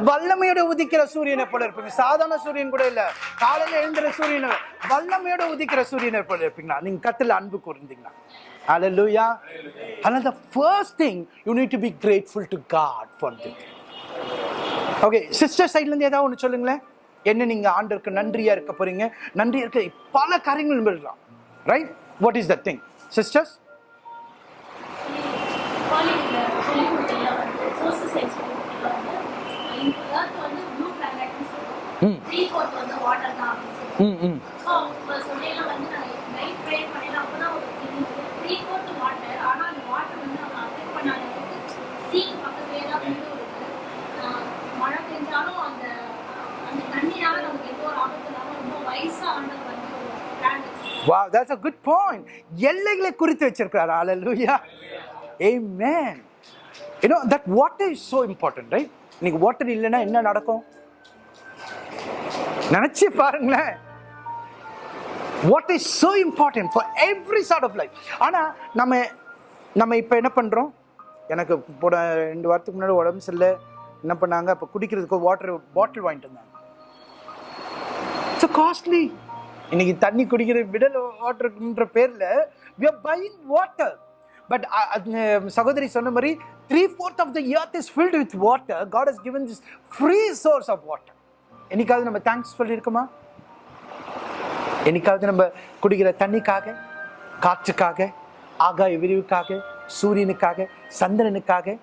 வல்லமையோட உதிக்கிற சூரியனை போல இருப்பீங்க. சாதாரண சூரியன் கூட இல்ல. காலையில எழுந்துற சூரியனை வல்லமையோட உதிக்கிற சூரியனை போல இருப்பீங்களா? நீங்க கத்திரில் அன்பு கூர்ந்தீங்களா? Hallelujah. Another the first thing you need to be grateful to God for this. Okay sister சைட்ல இருந்து ஏதாவது ஒன்று சொல்லுங்களேன். என்ன நீங்க ஆண்டருக்கு நன்றியா இருக்க போறீங்க? நன்றியா இருக்க பல காரியங்கள் எழுதலாம் right what is the thing sisters காலேஜ்ல சொல்லி கொடுத்ததுல வந்து சோசியல் சயின்ஸ் சொல்லி கொடுத்ததுல வந்து இந்த earth வந்து ப்ளூ பிளானட்னு சொல்லுவோம் த்ரீ ஃபோர்த் வந்து வாட்டர் தான் அப்படின்னு சொல்லுவோம் ம் ம் ஸோ அவங்க சொல்லையில வந்து நான் நைட் ப்ரே பண்ணல அப்பதான் ஒரு த்ரீ ஃபோர்த் வாட்டர் ஆனா அந்த வாட்டர் வந்து அவங்க அஃபெக்ட் பண்ணாத சீக்கு பக்கத்துலேயே தான் வீடு இருக்கு ஆஹ் மழை பெஞ்சாலும் அந்த அந்த தண்ணினால நமக்கு எந்த ஒரு ஆபத்து இல்லாமல் ரொம்ப வயசா ஆண்டவர் வந்து ஒரு பிளான் வச்சிருக்காங்க வா தட்ஸ் அ குட் பாயிண்ட் எல்லைகளை குறித்து வச்சிருக்கிறார். Hallelujah a man know that water is so important right இன்னைக்கு வாட்டர் இல்லைன்னா என்ன நடக்கும்? நினச்சி பாருங்களேன். What is so important for every sort of life ஆனால் நம்ம நம்ம இப்போ என்ன பண்ணுறோம் எனக்கு போட ரெண்டு வாரத்துக்கு முன்னாடி உடம்பு சரியில்லை. என்ன பண்ணாங்க? அப்போ குடிக்கிறதுக்கு வாட்டர் பாட்டில் வாங்கிட்டு வந்தாங்க. ஸோ காஸ்ட்லி இன்னைக்கு தண்ணி குடிக்கிற விடல் வாட்டர்ன்ற பேரில் we are buying water but சகோதரி சொன்ன மாதிரி three fourth of the earth is filled with water God is given this free source of water என்னைக்காவது நம்ம தேங்க்ஸ் சொல்லியிருக்கோமா? என்னைக்காவது நம்ம குடிக்கிற தண்ணிக்காக காற்றுக்காக ஆகாய விரிவுக்காக சூரியனுக்காக சந்திரனுக்காக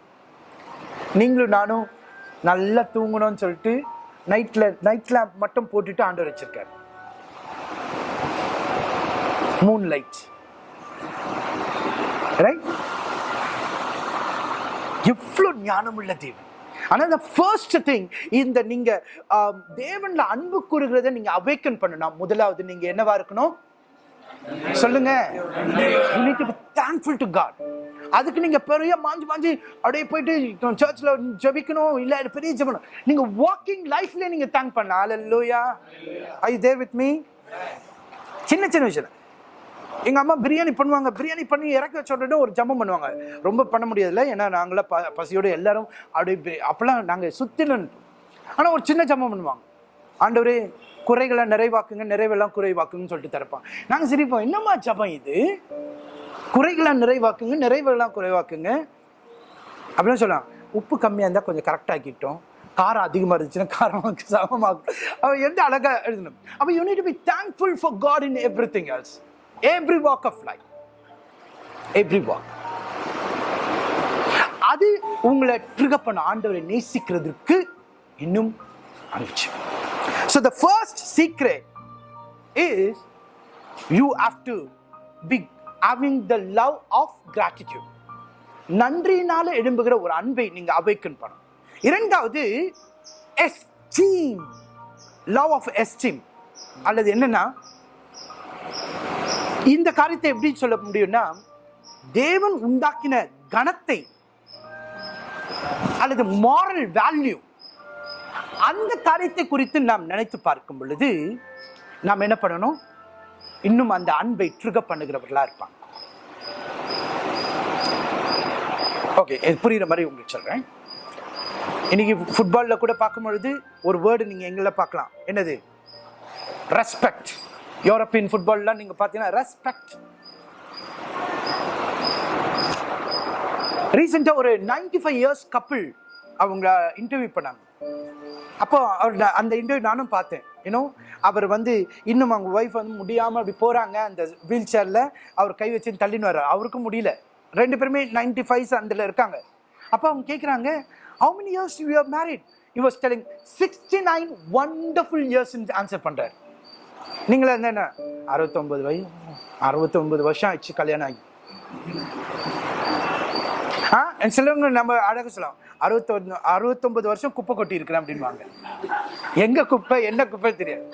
நீங்களும் நானும் நல்லா தூங்கணும்னு சொல்லிட்டு நைட்டில் நைட் லேம்ப் மட்டும் போட்டுட்டு ஆண்டவர் வச்சிருக்காரு. மூன் லைட் ரைட் எவ்வளவு ஞானம் உள்ள தேவன். ஆனால் இந்த ஃபர்ஸ்ட் திங் இந்த நீங்கள் தேவனில் அன்பு கூறுகிறத நீங்கள் அவேக்கன் பண்ணணும். முதலாவது நீங்கள் என்னவா இருக்கணும்? சொல்லுங்க. You need to அதுக்கு நீங்க பெரிய மாஞ்சி மாஞ்சி அப்படியே போயிட்டு சர்ச்ல ஜெபிக்கணும் இல்ல பெரிய ஜபணும் நீங்க வாக்கிங் லைஃப்ல நீங்க தேங்க் பண்ணலாம். Hallelujah are I there with me சின்ன சின்ன விஷயம். எங்கள் அம்மா பிரியாணி பண்ணுவாங்க. பிரியாணி பண்ணி இறக்க வச்சோடனே ஒரு ஜம்பம் பண்ணுவாங்க. ரொம்ப பண்ண முடியாதுல்ல. ஏன்னா நாங்களாம் ப பசியோட எல்லாரும் அப்படியே அப்போல்லாம் நாங்கள் நாங்க ஆனால் ஒரு சின்ன ஜம்பம் பண்ணுவாங்க. ஆண்டவரே குறைகளை நிறைவாக்குங்க நிறைவெல்லாம் குறைவாக்குங்கன்னு சொல்லிட்டு திறப்பாங்க. நாங்கள் சிரிப்போம் என்னம்மா ஜபம் இது? குறைகளை நிறைவாக்குங்க நிறைவெல்லாம் குறைவாக்குங்க? அப்படின்னு சொல்லலாம் உப்பு கம்மியாக இருந்தால் கொஞ்சம் கரெக்டாக்கிட்டோம் காரம் அதிகமாக இருந்துச்சுன்னா காரம் சமமாக அவன் எந்த அழகாக எழுதணும். அப்போ you need to be thankful for God in everything else every walk of life every walk அது உங்களை ட்ரிகர் பண்ண ஆண்டவரை நேசிக்கிறதுக்கு இன்னும் அனுப்பிச்சு. So the first secret is you have to be having the love of gratitude நன்றியினால எழும்புகிற ஒரு அன்பை நீங்க அவைக்கன் பண்ணணும். இரண்டாவது எஸ்டீம் லவ் ஆஃப் எஸ்டீம் அல்லது என்னன்னா இந்த காரியத்தை எப்படி சொல்ல முடியும்னா தேவன் உண்டாக்கின கணத்தை அல்லது மாரல் வேல்யூ அந்த காரியத்தை குறித்து நாம் நினைத்து பார்க்கும் பொழுது நாம் என்ன பண்ணணும்? இன்னும் அந்த அன்பை ட்ரிக பண்ணுகிறவர்களா இருப்பாங்க. ஓகே புரியுற மாதிரி உங்களுக்கு சொல்றேன். இன்னைக்கு ஃபுட்பாலில் கூட பார்க்கும் பொழுது ஒரு வேர்டு நீங்க எங்களை பார்க்கலாம். என்னது? ரெஸ்பெக்ட் யூரோப்பியன் ஃபுட்பால்லாம் நீங்க பார்த்தீங்கன்னா ரெஸ்பெக்ட் ரீசெண்டாக ஒரு 95 ஃபைவ் இயர்ஸ் கப்பிள் அவங்க இன்டர்வியூ பண்ணாங்க. அப்போ அவர் அந்த இன்டர்வியூ நானும் பார்த்தேன். ஏன்னோ அவர் வந்து இன்னும் அவங்க ஒய்ஃப் வந்து முடியாமல் அப்படி போகிறாங்க அந்த வீல் சேரில் அவர் கை வச்சு தள்ளின்னு வர்றார். அவருக்கும் முடியல. ரெண்டு பேருமே 95 ஃபைவ்ஸ் அதில் இருக்காங்க. அப்போ அவங்க கேட்குறாங்க how many years you are married you was telling sixty nine wonderful years answer பண்ணுறாரு நீங்களே இருந்தா என்ன? அறுபத்தொன்பது வயசு அறுபத்தொன்பது வருஷம் ஆயிடுச்சு கல்யாணம் ஆகி. ஆ? சிலவங்க நம்ம அழகு சொல்லலாம். அறுபத்தொன்னு அறுபத்தொன்பது வருஷம் குப்பை கொட்டி இருக்கிறேன் அப்படின்வாங்க எங்க குப்பை என்ன குப்பை தெரியாது.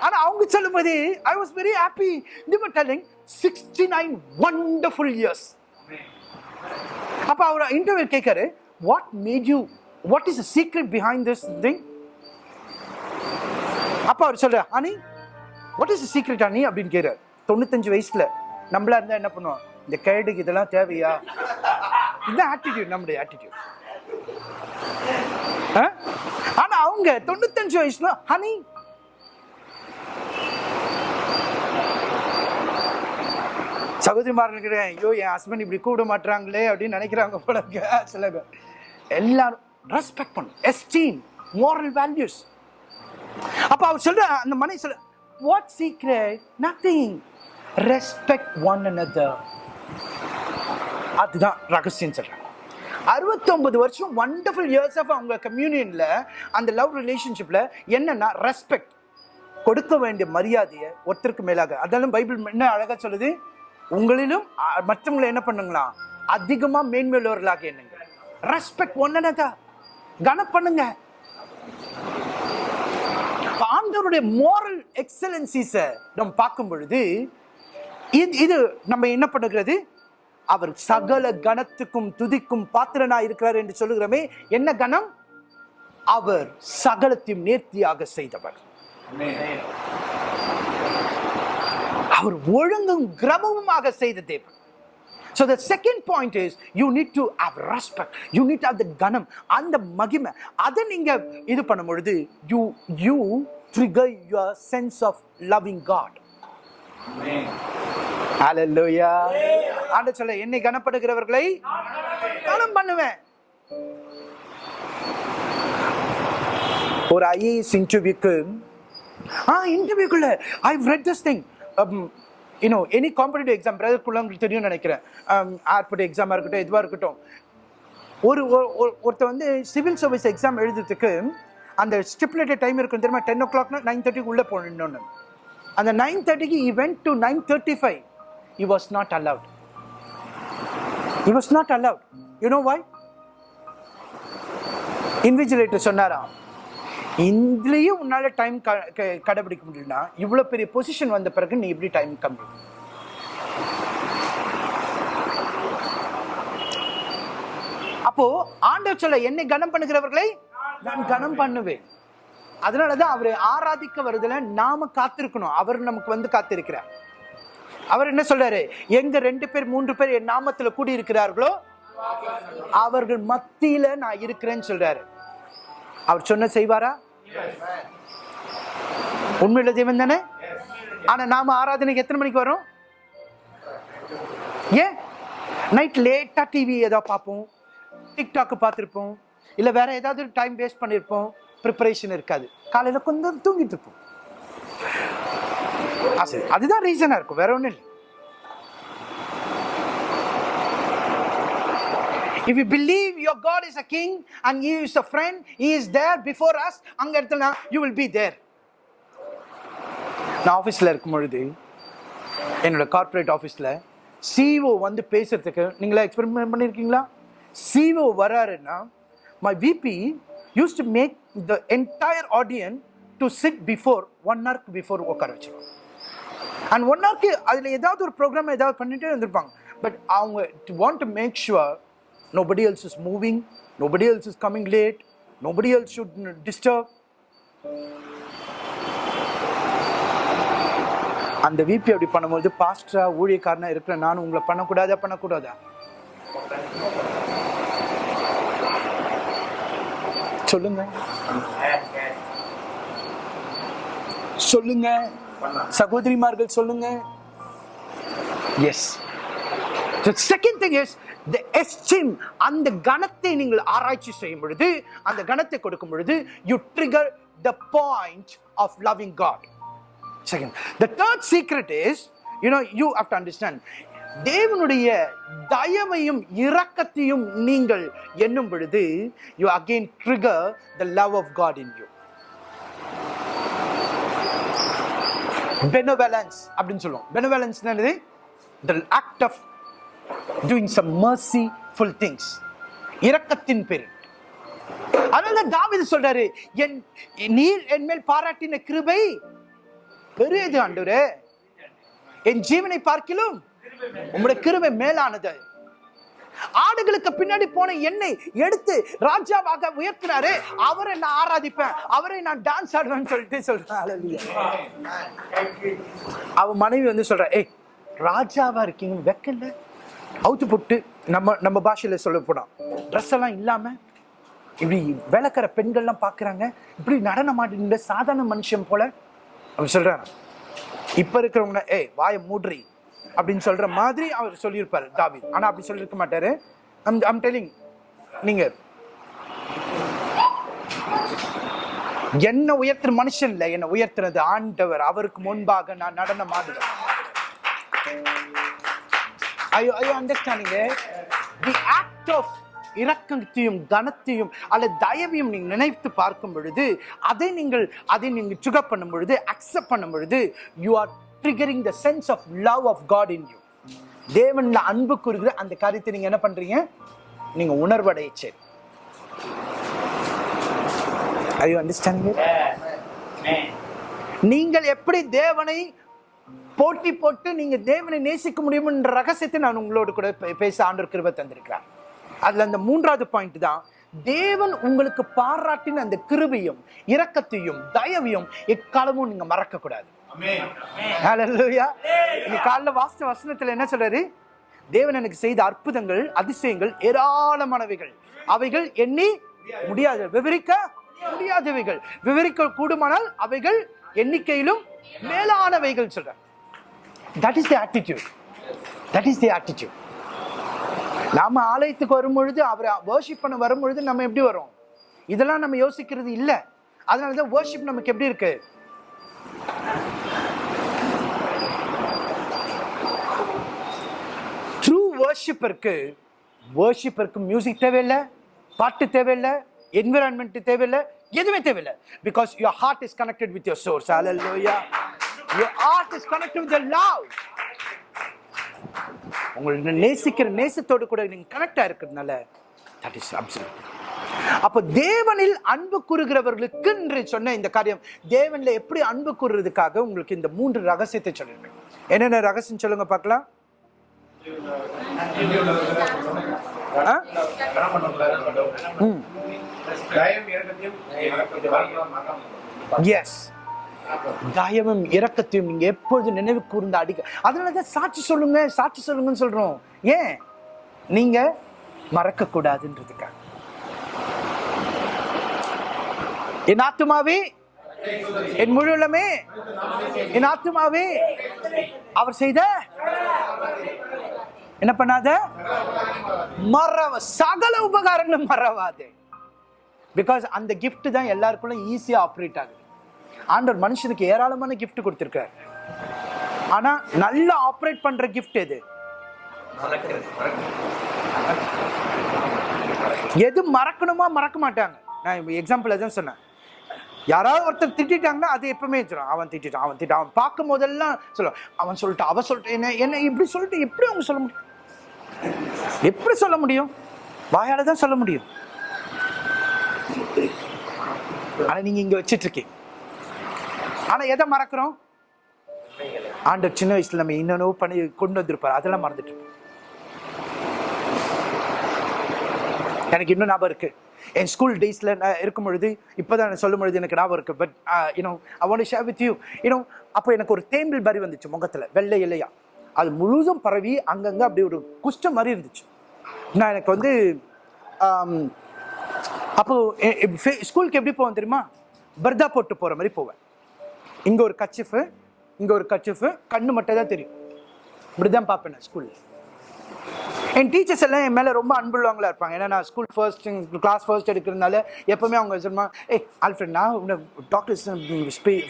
ஆனா அவங்க சொல்லும்போது I was very happy the telling sixty nine wonderful years அப்ப அவர் interview கேட்காரு what made you what is secret behind this thing அப்ப அவர் சொல்ற அனி வாட் இஸ் சீக்ரெட் அனி அப்படின்னு கேட்கிறார். தொண்ணூத்தஞ்சு வயசுல நம்மளா இருந்தா என்ன பண்ணுவோம்? இந்த கேடுக்கு இதெல்லாம் தேவையா? இந்த ஆட்டிடியூட் நம்முடைய ஆட்டிடியூட் ஆனா அவங்க தொண்ணூத்தஞ்சு வயசுல ஹனி சகோதரிமார்கள் கிட்ட ஐயோ என் ஹஸ்பண்ட் இப்படி கூப்பிட மாட்டாங்களே அப்படின்னு நினைக்கிறாங்க போல சில பேர். எல்லாரும் ரெஸ்பெக்ட் பண்ணும். எஸ்டீம் மோரல் வேல்யூஸ் அப்ப அவர் சொல்ற அந்த மனை சொல்ற what secret? Nothing respect one another. அதுதான் ரகசியம் சொல்கிறேன் அறுபத்தொம்பது வருஷம் வண்டர்ஃபுல் இயர்ஸ் ஆஃப் அவங்க கம்யூனியனில் அந்த லவ் ரிலேஷன்ஷிப்பில் என்னென்னா ரெஸ்பெக்ட் கொடுக்க வேண்டிய மரியாதையை ஒருத்தருக்கு மேலாக. அதெல்லாம் பைபிள் என்ன அழகாக சொல்லுது? உங்களிலும் மற்றவங்களை என்ன பண்ணுங்களா? அதிகமாக மேன்மையுள்ளவர்களாக என்னங்க ரெஸ்பெக்ட் ஒன்னதா கன பண்ணுங்க. அவருடைய மோரல் எக்ஸலன்சிஸை நம்ம பார்க்கும் பொழுது இது இது நம்ம என்ன பண்ணுகிறது? அவர் சகல கணத்துக்கும் துதிக்கும் பாத்திரனா இருக்கிறார் என்று சொல்லுகிறோமே என்ன கணம்? அவர் சகலத்தையும் நேர்த்தியாக செய்தவர். அவர் ஒழுங்கும் கிரமமுமாக செய்த தேவன். So the second point is you need to have respect. You need to have the ganam அந்த மகிமை. அதை நீங்கள் இது பண்ணும் பொழுது you you trigger your sense of loving God. Hallelujah. ஆண்டு சொல்ல என்னை கனப்படுகிறவர்களை கனம் பண்ணுவேன். ஒரு ஐஏஎஸ் இன்டர்வியூக்கு ஆ இன்டர்வியூக்குள்ள I read this thing you know any competitive exam பிரதர்க்குள்ள உங்களுக்கு தெரியும்னு நினைக்கிறேன். ஏர்போர்ட் எக்ஸாமாக இருக்கட்டும் எதுவாக இருக்கட்டும். ஒரு- ஒருத்தர் வந்து சிவில் சர்வீஸ் எக்ஸாம் எழுதுறதுக்கு அந்த ஸ்டிப்புலேட்டட் டைம் இருக்கும் தெரியுமா? டென் ஓ கிளாக்னா நைன் தேர்ட்டிக்கு உள்ளே போகணுன்னு அந்த நைன் தேர்ட்டிக்கு event to nine thirty five he was not allowed he was not allowed you know invigilator சொன்னாராம் இதுலேயும் உன்னால் டைம் கடைபிடிக்க முடியலனா இவ்வளோ பெரிய பொசிஷன் வந்த பிறகு நீ எப்படி டைம் கம்மி? அப்போ ஆண்டவர் சொல்ல என்னை கனம் பண்ணுகிறவர்களை நான் கனம் பண்ணுவேன். அதனாலதான் அவரை ஆராதிக்க வருதுல நாம காத்திருக்கணும். அவர் நமக்கு வந்து காத்திருக்கிறார். அவர் என்ன சொல்றாரு? எங்க ரெண்டு பேர் மூன்று பேர் என் நாமத்துல கூடி இருக்கிறார்களோ அவர்கள் மத்தியில நான் இருக்கிறேன்னு சொல்றாரு. அவர் சொன்ன செய்வாரா? உண்மையுள்ள தெய்வம் தானே? ஆனா நாம ஆராதனைக்கு எத்தனை மணிக்கு வரும்? ஏன்? நைட் லேட்டா டிவி ஏதாவது பார்ப்போம். டிக்டாக் பார்த்துருப்போம். இல்லை வேற ஏதாவது டைம் வேஸ்ட் பண்ணியிருப்போம் ப்ரிப்பரேஷன் இருக்காது. காலையில் கொஞ்சம் தூங்கிட்டு இருப்போம். ஆ, சரி அதுதான் ரீசனாக இருக்கும். வேற ஒன்றும் இல்லை. If you believe your God is a king and He is a friend, He is there before us, அங்கே இடத்துல you will be there. நான் ஆஃபீஸில் இருக்கும் பொழுது என்னோட கார்ப்பரேட் ஆஃபீஸில் சிஓ வந்து பேசுறதுக்கு நீங்களா எக்ஸ்பெரிமெண்ட் பண்ணியிருக்கீங்களா சிஓ வராருன்னா my VP use to make the entire audience to sit before one ஹவர்க்கு before உட்கார வச்சிருவோம் அண்ட் ஒன் ஹவர்க்கு அதில் ஏதாவது ஒரு ப்ரோக்ராம் ஏதாவது பண்ணிட்டே இருந்திருப்பாங்க. பட் அவங்க want to make sure nobody else is moving nobody else is coming late nobody else should disturb அந்த விபி அப்படி பண்ணும்போது பாஸ்டரா ஊழியக்காரனா இருக்கிற நானும் உங்களை பண்ணக்கூடாதா பண்ணக்கூடாதா? சொல்லுங்க. சொல்லுங்க. சகோதரிமார்கள் சொல்லுங்க. Yes second thing is the esteem அந்த கணத்தை நீங்கள் ஆராய்ச்சி செய்யும் பொழுது அந்த கணத்தை கொடுக்கும் பொழுது you trigger the point of loving God second the third secret is you know you have to understand தேவனுடைய தயவையும் இரக்கத்தையும் நீங்கள் எண்ணும் பொழுது you again trigger the love of God in you benevolence அப்படின்னு சொல்லுவோம். பெனோவேலன்ஸ் என்னது? The act of doing some full things இரக்கத்தின் பேர் அதனால தாவீது சொல்றாரு என் நீர் என் மேல் பாராட்டின கிருபை பெரியது ஆண்டவரே. என் ஜீவனை பார்க்கிலும் உங்களுடைய கிருபை மேலானது. ஆடுகளுக்கு பின்னாடி போன என்னை எடுத்து ராஜாவாக உயர்த்தினாரு அவரை நான் ஆராதிப்பேன் அவரை நான் டான்ஸ் ஆடுவேன்னு சொல்லிட்டு சொல்றேன். Hallelujah. அவ மனைவி வந்து சொல்ற ஏய் ராஜாவா இருக்கீங்க வெக்கல. அவுத்து போட்டு நம்ம நம்ம பாஷையில சொல்ல போனா ட்ரெஸ் எல்லாம் இல்லாம இப்படி விளக்கிற பெண்கள்லாம் பாக்குறாங்க. இப்படி நடனம் ஆடின சாதாரண மனுஷன் போல. அப்படி சொல்றான் இப்ப இருக்கிறவங்க ஏய் வாயை மூடுறி. அப்படின்னு சொல்ற மாதிரி அவர் சொல்லியிருப்பாரு தாவீது. ஆனா அப்படி சொல்லியிருக்க மாட்டாரு. ஐம் டெல்லிங் நீங்க. என்ன உயர்த்துற மனுஷன் இல்லை என்ன உயர்த்துறது ஆண்டவர். அவருக்கு முன்பாக நான் நடனம் ஆடுவேன். ஐயோ ஐயோ அண்டர்ஸ்டாண்டிங்க தி ஆக்ட் ஆஃப் இரக்கத்தையும் கனத்தையும் அல்லது தயவையும் நீங்கள் நினைத்து பார்க்கும் பொழுது அதை நீங்கள் அதை நீங்கள் சுக பண்ணும் பொழுது அக்செப்ட் பண்ணும் பொழுது you are triggering the sense of love of God in you தேவன்ல அன்பு கூறுகிற அந்த காரியத்தை நீங்க என்ன பண்றீங்க? நீங்க உணர்வடைச்சு ஐயோ அண்டர்ஸ்டாண்டிங் நீங்கள் எப்படி தேவனை போட்டி போட்டு நீங்க தேவனை நேசிக்க முடியும்ன்ற ரகசியத்தை நான் உங்களோடு கூட பே- பேச ஆண்டு கிருபை தந்திருக்கிறேன் அதுல அந்த மூன்றாவது பாயிண்ட் தான் தேவன் உங்களுக்கு பாராட்டின அந்த கிருபையும் இரக்கத்தையும் தயவையும் எக்காலமும் நீங்க மறக்க கூடாது இன்னைக்கு காலைல வாசித்த வசனத்துல என்ன சொல்றாரு? தேவன் எனக்கு செய்த அற்புதங்கள் அதிசயங்கள் ஏராளமானவைகள். அவைகள் எண்ணி முடியாது விவரிக்க முடியாதவைகள். விவரிக்க கூடுமானால் அவைகள் எண்ணிக்கையிலும் மேலானவைகள் சொல்ற that is the attitude that is the attitude நாம ஆலயத்துக்கு வரும் பொழுது அவரை வர்ஷிப் பண்ண வரும் பொழுது நம்ம எப்படி வரோம்? இதெல்லாம் நம்ம யோசிக்கிறது இல்ல. அதனால தான் வர்ஷிப் நமக்கு எப்படி இருக்கு? வேர்ஷிப்பிற்கு வேர்ஷிப்பிற்கு மியூசிக் தேவையில்லை பாட்டு தேவையில்லை என்விரான்மெண்ட் தேவையில்லை எதுவுமே தேவையில்லை. Because your heart is connected with your source hallelujah your heart is connected with the love. உங்களை நேசிக்கிற நேசத்தோடு கூட நீங்க கனெக்டா இருக்கிறதுனால தட் இஸ் அப்சல்யூட் அப்ப தேவனில் அன்பு கூறுகிறவர்களுக்கு என்று சொன்ன இந்த காரியம் தேவனில் எப்படி அன்பு கூறுறதுக்காக உங்களுக்கு இந்த மூன்று ரகசியத்தை சொல்லிருக்கேன் என்னென்ன ரகசியம் சொல்லுங்க பார்க்கலாம் ஆ? ம் தயவும் இறக்கத்தையும் எஸ் தயமும் இரக்கத்தையும் நீங்க எப்பொழுது நினைவு கூர்ந்து அடிக்க அதனாலதான் சாட்சி சொல்லுங்க சாட்சி சொல்லுங்கன்னு சொல்றோம். ஏன்? நீங்க மறக்க கூடாதுன்றதுக்காக என் ஆத்துமாவே என் முழு உள்ளமே என் ஆத்துமாவே அவர் செய்த என்ன பண்ணாத? மறவ சகல உபகாரங்களும் மறவாதே. பிகாஸ் அந்த கிஃப்ட் தான் எல்லாருக்குள்ள ஈஸியாக ஆப்ரேட் ஆகுது. ஆண்டவர் மனுஷனுக்கு ஏராளமான கிஃப்ட் கொடுத்துருக்காரு. ஆனால் நல்லா ஆப்ரேட் பண்ணுற கிஃப்ட் எது? எது மறக்கணுமா? மறக்க மாட்டாங்க. நான் எக்ஸாம்பிள் எதுவும் சொன்னேன். யாராவது ஒருத்தர் திட்டாங்கன்னா அது எப்பவுமே சொல்லுவான் அவன் திட்டான் அவன் திட்டான் அவன் பார்க்கும் போதெல்லாம் சொல்லுவான் அவன் சொல்லிட்டு அவன் சொல்லிட்டு என்ன என்ன இப்படி சொல்லிட்டு எப்படி அவங்க சொல்ல முடியும்? எப்படி சொல்ல முடியும்? வாயால தான் சொல்ல முடியும். ஆனா நீங்க இங்க வச்சிட்டு இருக்கீங்க ஆனா எதை மறக்கிறோம்? ஆண்டு சின்ன வயசுல நம்ம இன்னொன்னு பண்ணி கொண்டு வந்திருப்பாரு. அதெல்லாம் மறந்துட்டு எனக்கு இன்னும் ஞாபகம் இருக்கு. என் ஸ்கூல் டேஸில் நான் இருக்கும் பொழுது இப்போ தான் சொல்லும் பொழுது எனக்கு ஞாபகம் இருக்குது but you know I want share with you you know அப்போ எனக்கு ஒரு தேம்பில் மாதிரி வந்துச்சு முகத்தில் வெள்ளை இலையா. அது முழுதும் பரவி அங்கங்கே அப்படி ஒரு குஷ்டம் மாதிரி இருந்துச்சு. நான் எனக்கு வந்து um, அப்போது ஸ்கூலுக்கு எப்படி போவேன் தெரியுமா? பர்தா போட்டு போகிற மாதிரி போவேன். இங்கே ஒரு கச்சிஃபு இங்கே ஒரு கச்சிஃபு கண்ணு மட்டும் தான் தெரியும். இப்படிதான் பார்ப்பேன் நான் ஸ்கூலில். என் டீச்சர்ஸ் எல்லாம் என் மேலே ரொம்ப அன்புள்ளவங்களா இருப்பாங்க. ஏன்னா நான் ஸ்கூல் ஃபர்ஸ்ட் கிளாஸ் ஃபர்ஸ்ட் எடுக்கிறதுனால எப்பவுமே அவங்க சொல்லுவாங்க ஏய் ஆல்ஃபிரட் நான் டாக்டர்ஸ்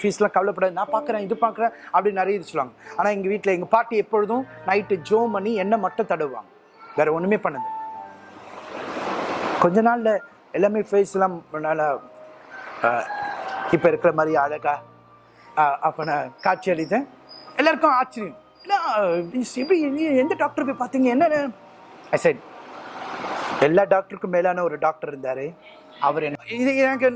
ஃபீஸ்லாம் கவலைப்படாது. நான் பார்க்குறேன் இது பார்க்குறேன் அப்படின்னு நிறைய இது சொல்லுவாங்க. ஆனால் எங்கள் வீட்டில் எங்கள் பாட்டி எப்பொழுதும் நைட்டு ஜோ பண்ணி எண்ணெய் மட்டும் தடுவாங்க வேற ஒன்றுமே பண்ணது கொஞ்ச நாளில் எல்லாமே ஃபேஸ்லாம் நல்லா இப்போ இருக்கிற மாதிரி அழகாக அப்போ நான் காட்சி அளித்தேன். எல்லாருக்கும் ஆச்சரியம். என்ன எப்படி எந்த டாக்டர் போய் பார்த்தீங்க? என்ன ஐ செட் எல்லா டாக்டருக்கும் மேலான ஒரு டாக்டர் இருந்தார். அவர் என்ன இது எனக்கு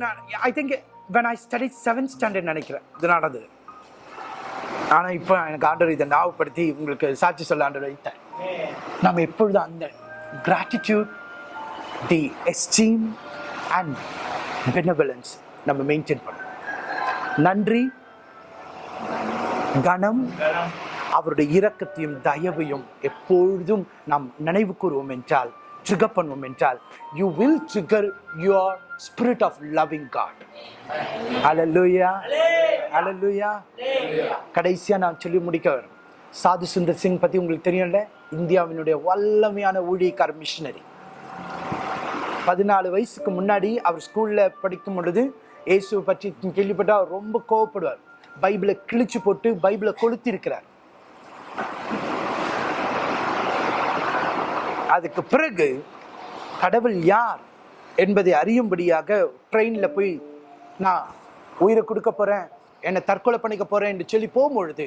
I think when I study seventh standard நினைக்கிறேன் இது நடந்தது ஆனால் இப்போ எனக்கு ஆண்டவர் இதை ஞாபகப்படுத்தி உங்களுக்கு சாட்சி சொல்ல ஆண்டவர் வைத்தேன் நம்ம எப்பொழுதும் அந்த gratitude the esteem and benevolence நம்ம மெயின்டைன் பண்ணணும். நன்றி கனம் அவருடைய இரக்கத்தையும் தயவையும் எப்பொழுதும் நாம் நினைவு கூறுவோம் என்றால் ட்ரிகர் பண்ணுவோம் என்றால் you will trigger your spirit of loving God hallelujah hallelujah கடைசியா நான் சொல்லி முடிக்க வரும் சாது சுந்தர் சிங் பத்தி உங்களுக்கு தெரியும்ல? இந்தியாவினுடைய வல்லமையான ஊழியக்கார மிஷினரி பதினாலு வயசுக்கு முன்னாடி அவர் ஸ்கூல்ல படிக்கும் பொழுது இயேசுவை பற்றி கேள்விப்பட்டால் அவர் ரொம்ப கோவப்படுவார். பைபிளை கிழிச்சு போட்டு பைபிளை கொளுத்தி இருக்கிறார். அதுக்கு பிறகு கடவுள் யார் என்பதை அறியும்படியாக ட்ரெயினில் போய் நான் உயிரை கொடுக்க போகிறேன் என்னை தற்கொலை பண்ணிக்க போகிறேன் என்று சொல்லி போகும்பொழுது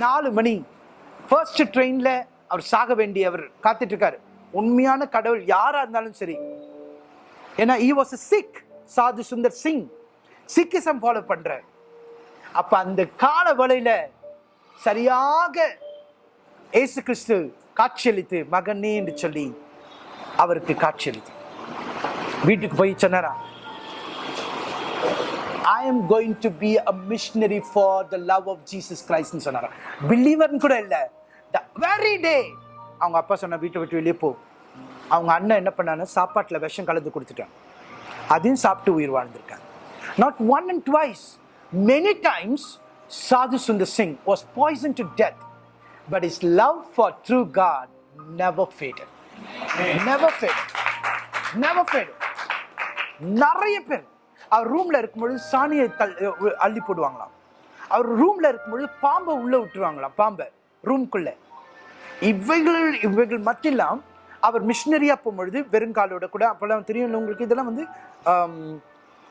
நாலு மணி ஃபர்ஸ்ட் ட்ரெயினில் அவர் சாக வேண்டியவர் காத்துட்டு இருக்காரு உண்மையான கடவுள் யாராக இருந்தாலும் சரி. ஏன்னா ஈ வாஸ் சிக் சாது சுந்தர் சிங். சிக்கிசம் ஃபாலோ பண்ணுற அப்போ அந்த கால வலையில் சரியாக ஏசு கிறிஸ்து காட்சியளித்து மகனே என்று சொல்லி அவருக்கு காட்சியளித்து. வீட்டுக்கு போய் சொன்னாரா? I am going to be a missionary for the love of Jesus கிரைஸ்ட்னு சொன்னாரா. பிலீவர்னு கூட இல்லை. த வெரி டே அவங்க அப்பா சொன்ன வீட்டை விட்டு வெளியே போ. அவங்க அண்ணன் என்ன பண்ணான்னு சாப்பாட்டில் விஷம் கலந்து கொடுத்துட்டாங்க அதையும் சாப்பிட்டு உயிர் வாழ்ந்திருக்காங்க not one and twice many times Sadhu Sundar Singh was poison to death but is love for true God never faded never faded never faded நிறைய பேர் அவர் ரூம்ல இருக்கும்பொழுது சாணியை அள்ளி போடுவாங்களாம். அவர் ரூம்ல இருக்கும்பொழுது பாம்பை உள்ள விட்டுருவாங்களாம் பாம்பை ரூம்குள்ள இவைகள் இவைகள் மத்தியெல்லாம் அவர் மிஷினரியா போகும்பொழுது வெறுங்காலோட கூட அப்போல்லாம் தெரியும் உங்களுக்கு இதெல்லாம் வந்து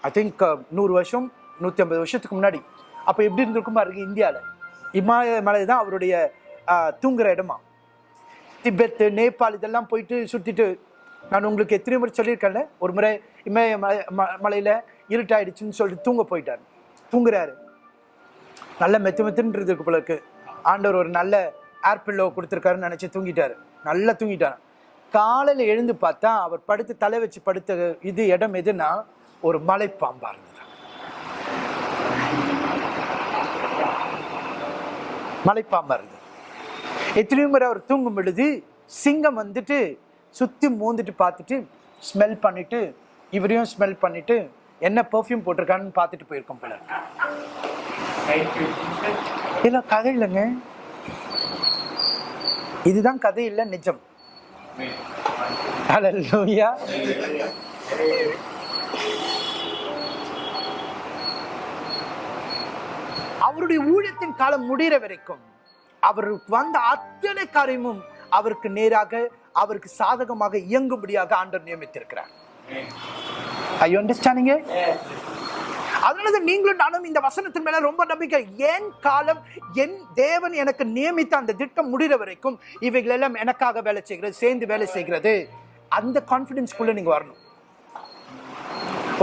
ஐ திங்க் நூறு வருஷம் நூற்றி ஐம்பது வருஷத்துக்கு முன்னாடி. அப்போ எப்படி இருந்திருக்கும் பாருங்க இந்தியாவில். இமாலய மலை தான் அவருடைய தூங்குற இடமா? திபெத் நேபாள் இதெல்லாம் போயிட்டு சுற்றிட்டு நான் உங்களுக்கு எத்தனை முறை சொல்லியிருக்கேன்ல ஒரு முறை இமய மலை ம- மலையில இருட்டாயிடுச்சுன்னு சொல்லிட்டு தூங்க போயிட்டார். தூங்குறாரு. நல்ல மெத்து மெத்துன்னு இருக்கு போல இருக்கு. ஆண்டவர் ஒரு நல்ல ஏர்பில்லோ கொடுத்துருக்காருன்னு நினச்சி தூங்கிட்டாரு. நல்லா தூங்கிட்டாரு. காலையில் எழுந்து பார்த்தா அவர் படுத்து தலை வச்சு படுத்த இது இடம் எதுனா ஒரு மலைப்பாம்பா இருந்தது. மலைப்பாம்பா இருந்தது. எத்தனையோ முறை அவர் தூங்கும் பொழுது சிங்கம் வந்துட்டு சுற்றி மூந்துட்டு பார்த்துட்டு ஸ்மெல் பண்ணிட்டு இவரையும் ஸ்மெல் பண்ணிட்டு என்ன பெர்ஃப்யூம் போட்டிருக்கான்னு பார்த்துட்டு போயிருக்கோம் போல இதெல்லாம் கதை இல்லைங்க. இதுதான் கதை இல்லை நிஜம். ஹalleluya அவருடைய ஊழியத்தின் காலம் முடிகிற வரைக்கும் அவர் வந்த அத்தனை காரியமும் அவருக்கு நேராக அவருக்கு சாதகமாக இயங்கும்படியாக ஆண்டவர் நியமித்திருக்கிறார். ஐ அண்டர்ஸ்டாண்டிங்க அதனாலதான் நீங்களும் நானும் இந்த வசனத்தின் மேல ரொம்ப நம்பிக்கை. என் காலம் என் தேவன் எனக்கு நியமித்த அந்த திட்டம் முடிகிற வரைக்கும் இவைகள் எல்லாம் எனக்காக வேலை செய்கிறது சேர்ந்து வேலை செய்கிறது. அந்த கான்பிடன்ஸ்குள்ள நீங்க வரணும்.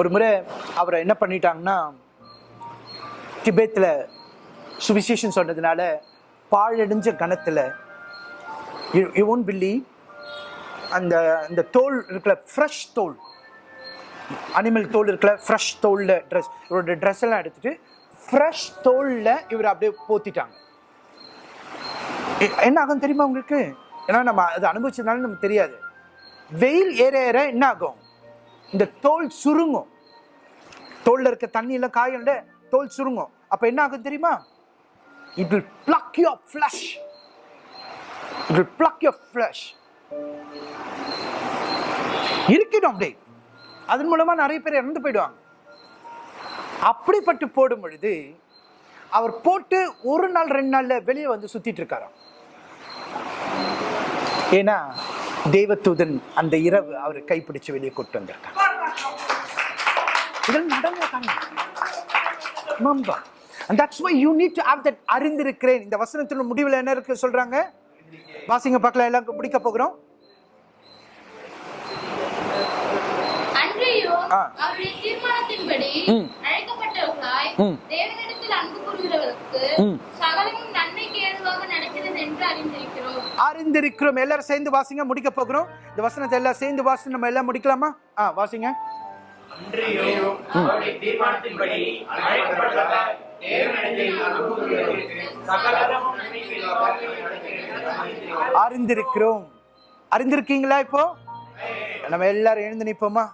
ஒரு முறை அவரை என்ன பண்ணிட்டாங்கன்னா திபேத்தில் சுவிசேஷன் சொன்னதுனால பாழடைஞ்ச கணத்தில் யூ ஒன்ட் பில்லி அந்த அந்த தோல் இருக்கிற ஃப்ரெஷ் தோல். அனிமல் தோல் இருக்கிற ஃப்ரெஷ் தோலில் ட்ரெஸ் இவரோட ட்ரெஸ் எல்லாம் எடுத்துட்டு ஃப்ரெஷ் தோலில் இவர் அப்படியே போத்திட்டாங்க. எ- என்ன ஆகும் தெரியுமா உங்களுக்கு? ஏன்னா நம்ம அதை அனுபவிச்சதுனால நமக்கு தெரியாது. வெயில் ஏற ஏற என்ன ஆகும்? இந்த தோல் சுருங்கும். தோல்ல இருக்க தண்ணியில் எல்லாம் தோல் சுருங்கும். அப்போ என்ன ஆகும் தெரியுமா? It will pluck your flesh. It will pluck your flesh. இருக்கட்டும் அப்படி அதன் மூலமா நிறைய பேர் இறந்து போயிடுவாங்க. அப்படிப்பட்டு போடும் பொழுது அவர் போட்டு ஒரு நாள் ரெண்டு நாள்ல வெளியே வந்து சுத்திட்டு இருக்காராம். ஏன்னா தேவதூதன் அந்த இரவு அவரை கைப்பிடிச்சு வெளியே கூட்டு வந்திருக்காங்க இதெல்லாம் நடந்த And that's why you need to have that அறிந்திருக்கிறேன். இந்த வசனத்தின் முடிவில் என்ன இருக்கு சொல்றாங்க? வாசிங்க பார்க்கலாம். எல்லாம் முடிக்க போகிறோம். அன்றையோ ஆ. அவருடைய தீர்மானத்தின்படி ம். அழைக்கப்பட்டவர்களாய் ம். தேவனிடத்தில் அன்பு கூறுகிறவர்களுக்கு ம். சகலமும் நன்மைக்கு ஏதுவாக நடக்கிறது என்று அறிந்திருக்கிறோம். எல்லாரும் சேர்ந்து வாசிங்க முடிக்க போகிறோம். இந்த வசனத்தை எல்லாம் சேர்ந்து வாசி நம்ம எல்லாம் முடிக்கலாமா? ஆ வாசிங்க. அன்றியும் அவருடைய தீர்மானத்தின்படி அழைக்கப்பட்டவர் அறிந்திருக்கிறோம். அறிந்திருக்கீங்களா இப்போ? நம்ம எல்லாரும் எழுந்து நிற்போமா